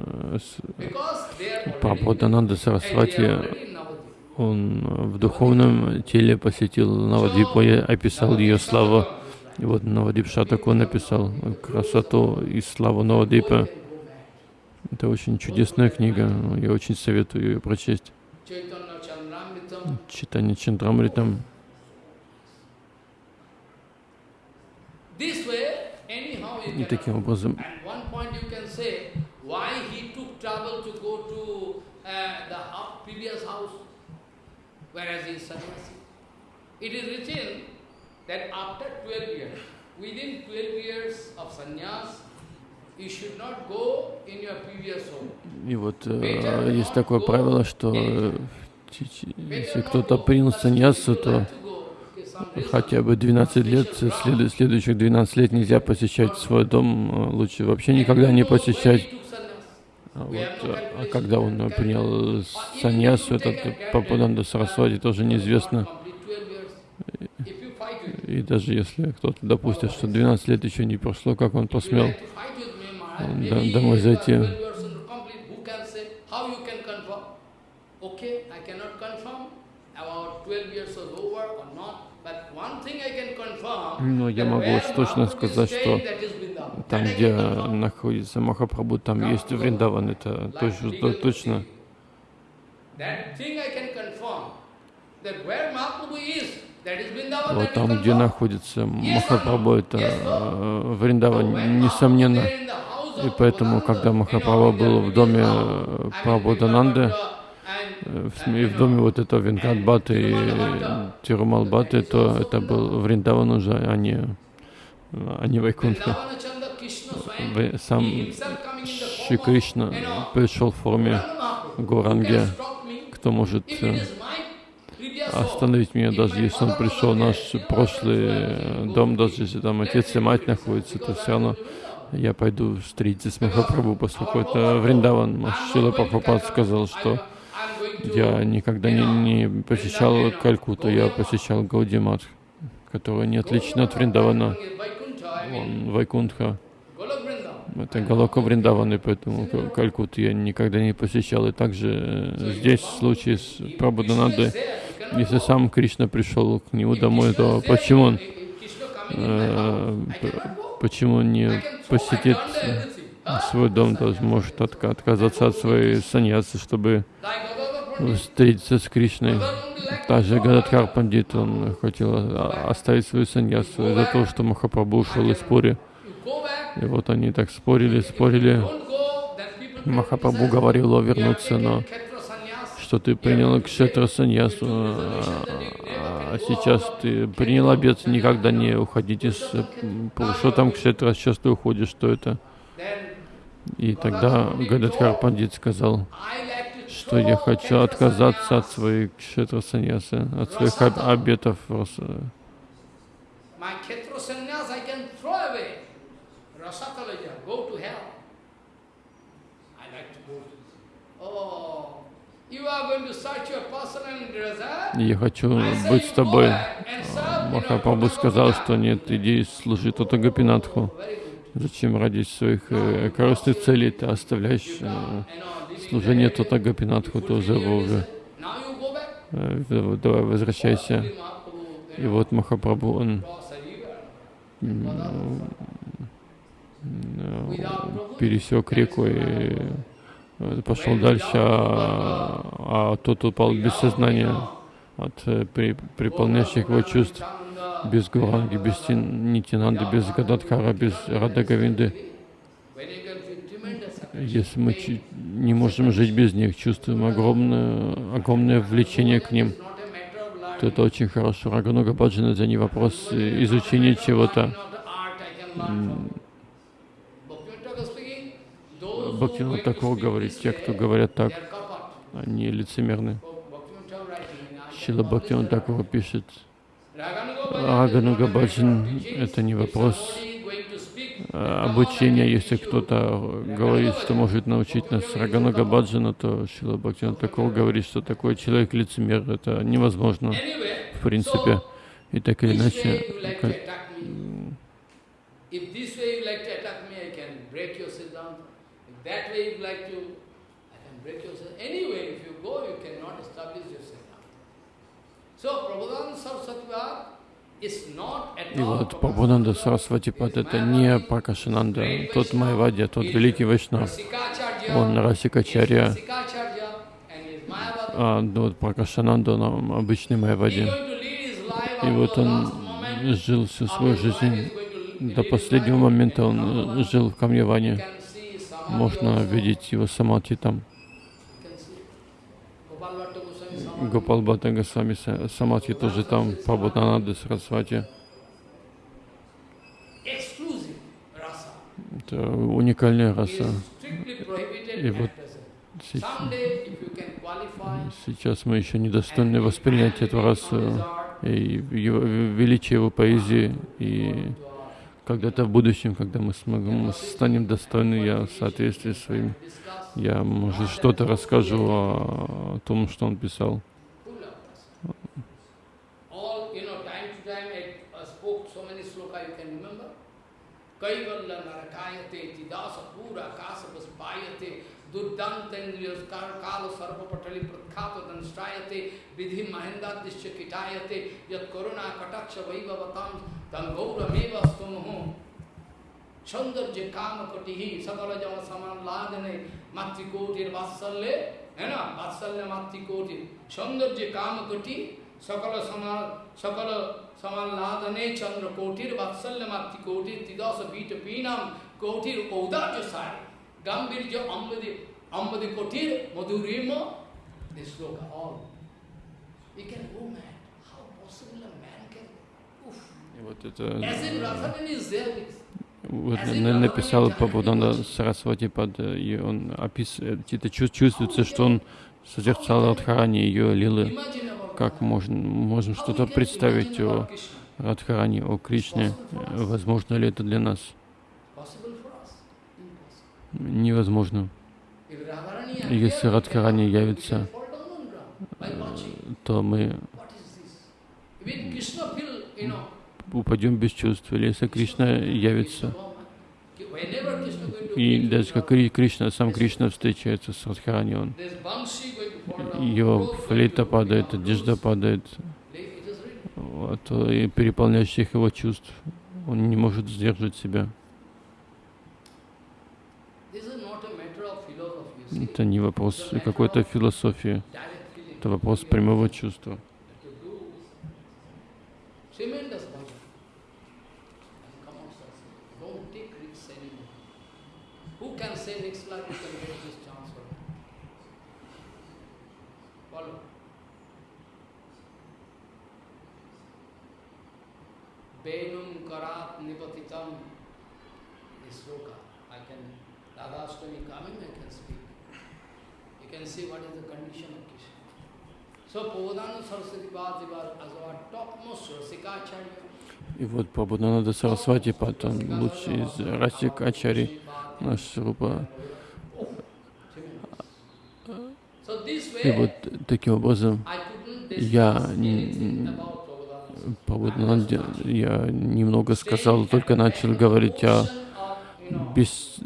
Прабхупананда Сарасвати, он в духовном теле посетил Навадвипу и описал ее славу. И вот Навадип Шатак он написал красоту и славу Навадипа. Это очень чудесная книга, я очень советую ее прочесть. Читание Чандрамритам. И таким образом, whereas in sannyasi, it is written that after 12 years, within 12 years of sannyas, you should not go in your previous home. И вот э, есть такое правило, что э, если кто-то принял саньясу, то хотя бы 12 лет, след, следующих 12 лет нельзя посещать свой дом, э, лучше вообще никогда не посещать. А, вот, а когда он принял саньясу, этот Папананда Сарасвати, тоже неизвестно. И даже если кто-то допустит, что 12 лет еще не прошло, как он посмел домой зайти. Но я могу точно сказать, что там, где находится Махапрабху, там есть Вриндаван, это точно. точно. Вот там, где находится Махапрабху, это э, Вриндаван, несомненно. И поэтому, когда Махапрабху был в доме э, Прабхудананды, и в доме вот этого Венкат Баты и Тирумал Баты, то это был Вриндаван уже, а не, а не Вайкунтха сам Шри Кришна пришел в форме Гуранги. Кто может э, остановить меня, даже если он пришел в наш прошлый э, дом, даже если там отец и мать находятся, то все равно я пойду встретиться с Махапрабху, поскольку это Вриндаван. Шила Прабхупад сказал, что я никогда не, не посещал Калькуту, я посещал Гаудимат, который не отличен от Вриндавана. Он Вайкунтха. Это Галока Вриндаван, и поэтому Калькут я никогда не посещал. И также э, здесь, в случае с Прабхуданандой, если сам Кришна пришел к нему домой, то почему он, э, почему не посетит свой дом, то может отказаться от своей саньясы, чтобы встретиться с Кришной. Также Гададхар Пандит, он хотел оставить свою саньясу из-за того, что Махапрабху ушел из Пури. И вот они так спорили, спорили. Махапрабху говорил о вернуться, но что ты принял кшетра саньясу, а сейчас ты принял обет никогда не уходить из... Что там кшетра, сейчас ты уходишь, что это? И тогда Гададхар Пандит сказал, что я хочу отказаться от своих кшетра саньясы, от своих обетов. Я хочу быть с тобой. Махапрабху сказал, что нет, иди служи Тота Гапинатху. Зачем ради своих э, корыстных целей ты оставляешь служение Тота Гапинатху, тоже его уже. Э, давай, возвращайся. И вот Махапрабху, он э, пересек реку и э, пошел дальше, а, а тот упал без сознания от при, приполняющих его чувств, без Гуранги, без Нитинанды, без Гададхара, без Радагавинды. Если мы не можем жить без них, чувствуем огромное, огромное влечение к ним, то это очень хорошо. Рагануга Баджана это не вопрос изучения чего-то. Бхактивинод такого говорит, те, кто говорят так, они лицемерны. Шила Бхактивинод такого пишет, Агануга Баджан — это не вопрос обучения. Если кто-то говорит, что может научить нас Рагануга Баджана, то Шила Бхактивинод такого говорит, что такой человек лицемер. Это невозможно, в принципе. И так или иначе. So, Prabhupada Saraswati и вот Прабхунанда Сарасватипад это не Пракашананда, тот Майвадья, тот великий Вайшнав. Он Расикачарья, а вот Пракашананда, он обычный Майвадья. И вот он жил всю свою жизнь до последнего момента он жил в Камьяване. Можно видеть его самати там. Гопал Бхатта Госвами Самати тоже там, Прабхутананда Сарасвати. Это уникальная раса. И вот сейчас мы еще недостойны воспринять эту расу и величие его поэзии и когда-то в будущем, когда мы сможем, мы станем достойны, я в соответствии с своим, я, может, что-то расскажу о том, что он писал. कैवल्य नरकायते तिदास पूरा काश पुष्पायते दुर्दान्तेन्द्रियस्कार काल सर्वपटलि प्रख्यात दंष्ट्रायते विधि महेन्द्रादिश्य किटायते, यत् करुणा कटाक्ष वैभवताम तम गौरमेव स्तुमहो सौंदर्य काम कटि सकल जन समान लादने मातृकोटिर वात्सल्य है ना? वात्सल्य मातृकोटि सौंदर्य काम कटि Sakala samal, sakala samalladane chandra kotir vatsalyamati kotir tidasa bita pinam kotir odarja sai gambirja ambadi ambadi kotir madhurima this sloka all. You can go mad. How possible a man can Oof. И вот это вот, написал Прабхупада Сарасвати под, и он описывает, это чувствуется, что он созерцал Радхарани ее лилы. Как можно, можем что-то представить о Радхарани, о Кришне? Возможно ли это для нас? невозможно. Если Радхарани явится, то мы упадем без чувств. Или если Кришна явится, и даже как Кришна, сам Кришна встречается с Радхарани, он, его флейта падает, одежда падает, от переполняющих его чувств. Он не может сдерживать себя. Это не вопрос какой-то философии, это вопрос прямого чувства. Venum karat nipatitam is sloka. I can, Radhastami coming, I can speak. can see what is the condition of Krishna. So Prabhupada Saraswati Bhadrivar as our topmost Rasikacharya. И вот Прабхупананда Сарасвати Пат, он лучший из Расик Ачари, наш Рупа this И вот таким образом я Prabhupada. Прабхупадананде, я немного сказал, только начал говорить о, бес,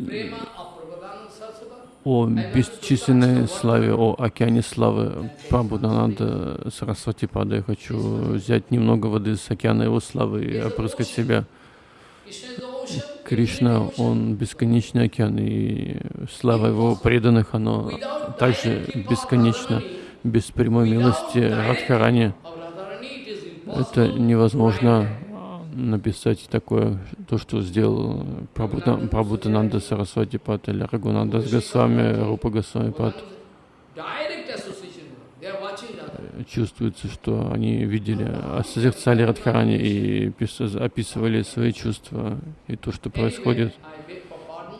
о бесчисленной славе, о океане славы Прабхупадананда Сарасвати Пада. Я хочу взять немного воды с океана его славы и опрыскать себя. Кришна, Он бесконечный океан, и слава Его преданных, оно также бесконечно. Без прямой милости Радхарани это невозможно написать такое, то, что сделал Прабхутананда Сарасвати Пат или Рагунанда Госвами, Рупа Госвами Пат. Чувствуется, что они видели, а созерцали Радхарани и пис- описывали свои чувства и то, что происходит.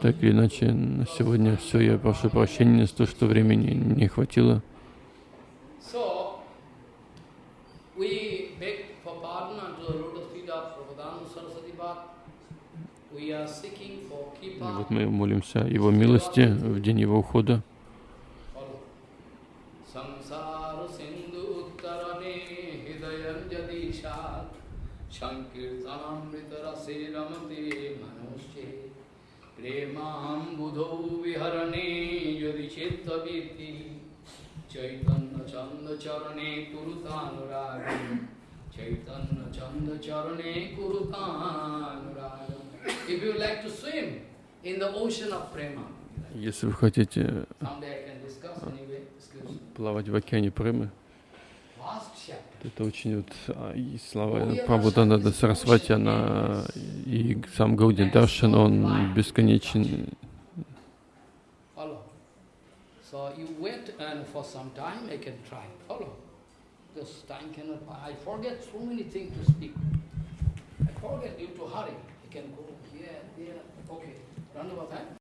Так или иначе, на сегодня все, я прошу прощения за то, что времени не хватило. И вот мы молимся Его милости в день Его ухода. বুধৌ বিহরণে যদি চেত্তবীতি চৈতন্য চন্দ চরণে কুরুতানুরাগ চৈতন্য চন্দ চরণে কুরুতানুরাগ If you like to swim in the ocean of prema, если вы хотите плавать в океане Премы, это очень вот а, и слова Прабхудананда Сарасвати, она и сам Гаудин Даршин, он бесконечен. So you wait and for some time I can try. Follow. This time cannot, I forget so many things to speak. I forget due to hurry. I can go here, there. Okay. Round about time.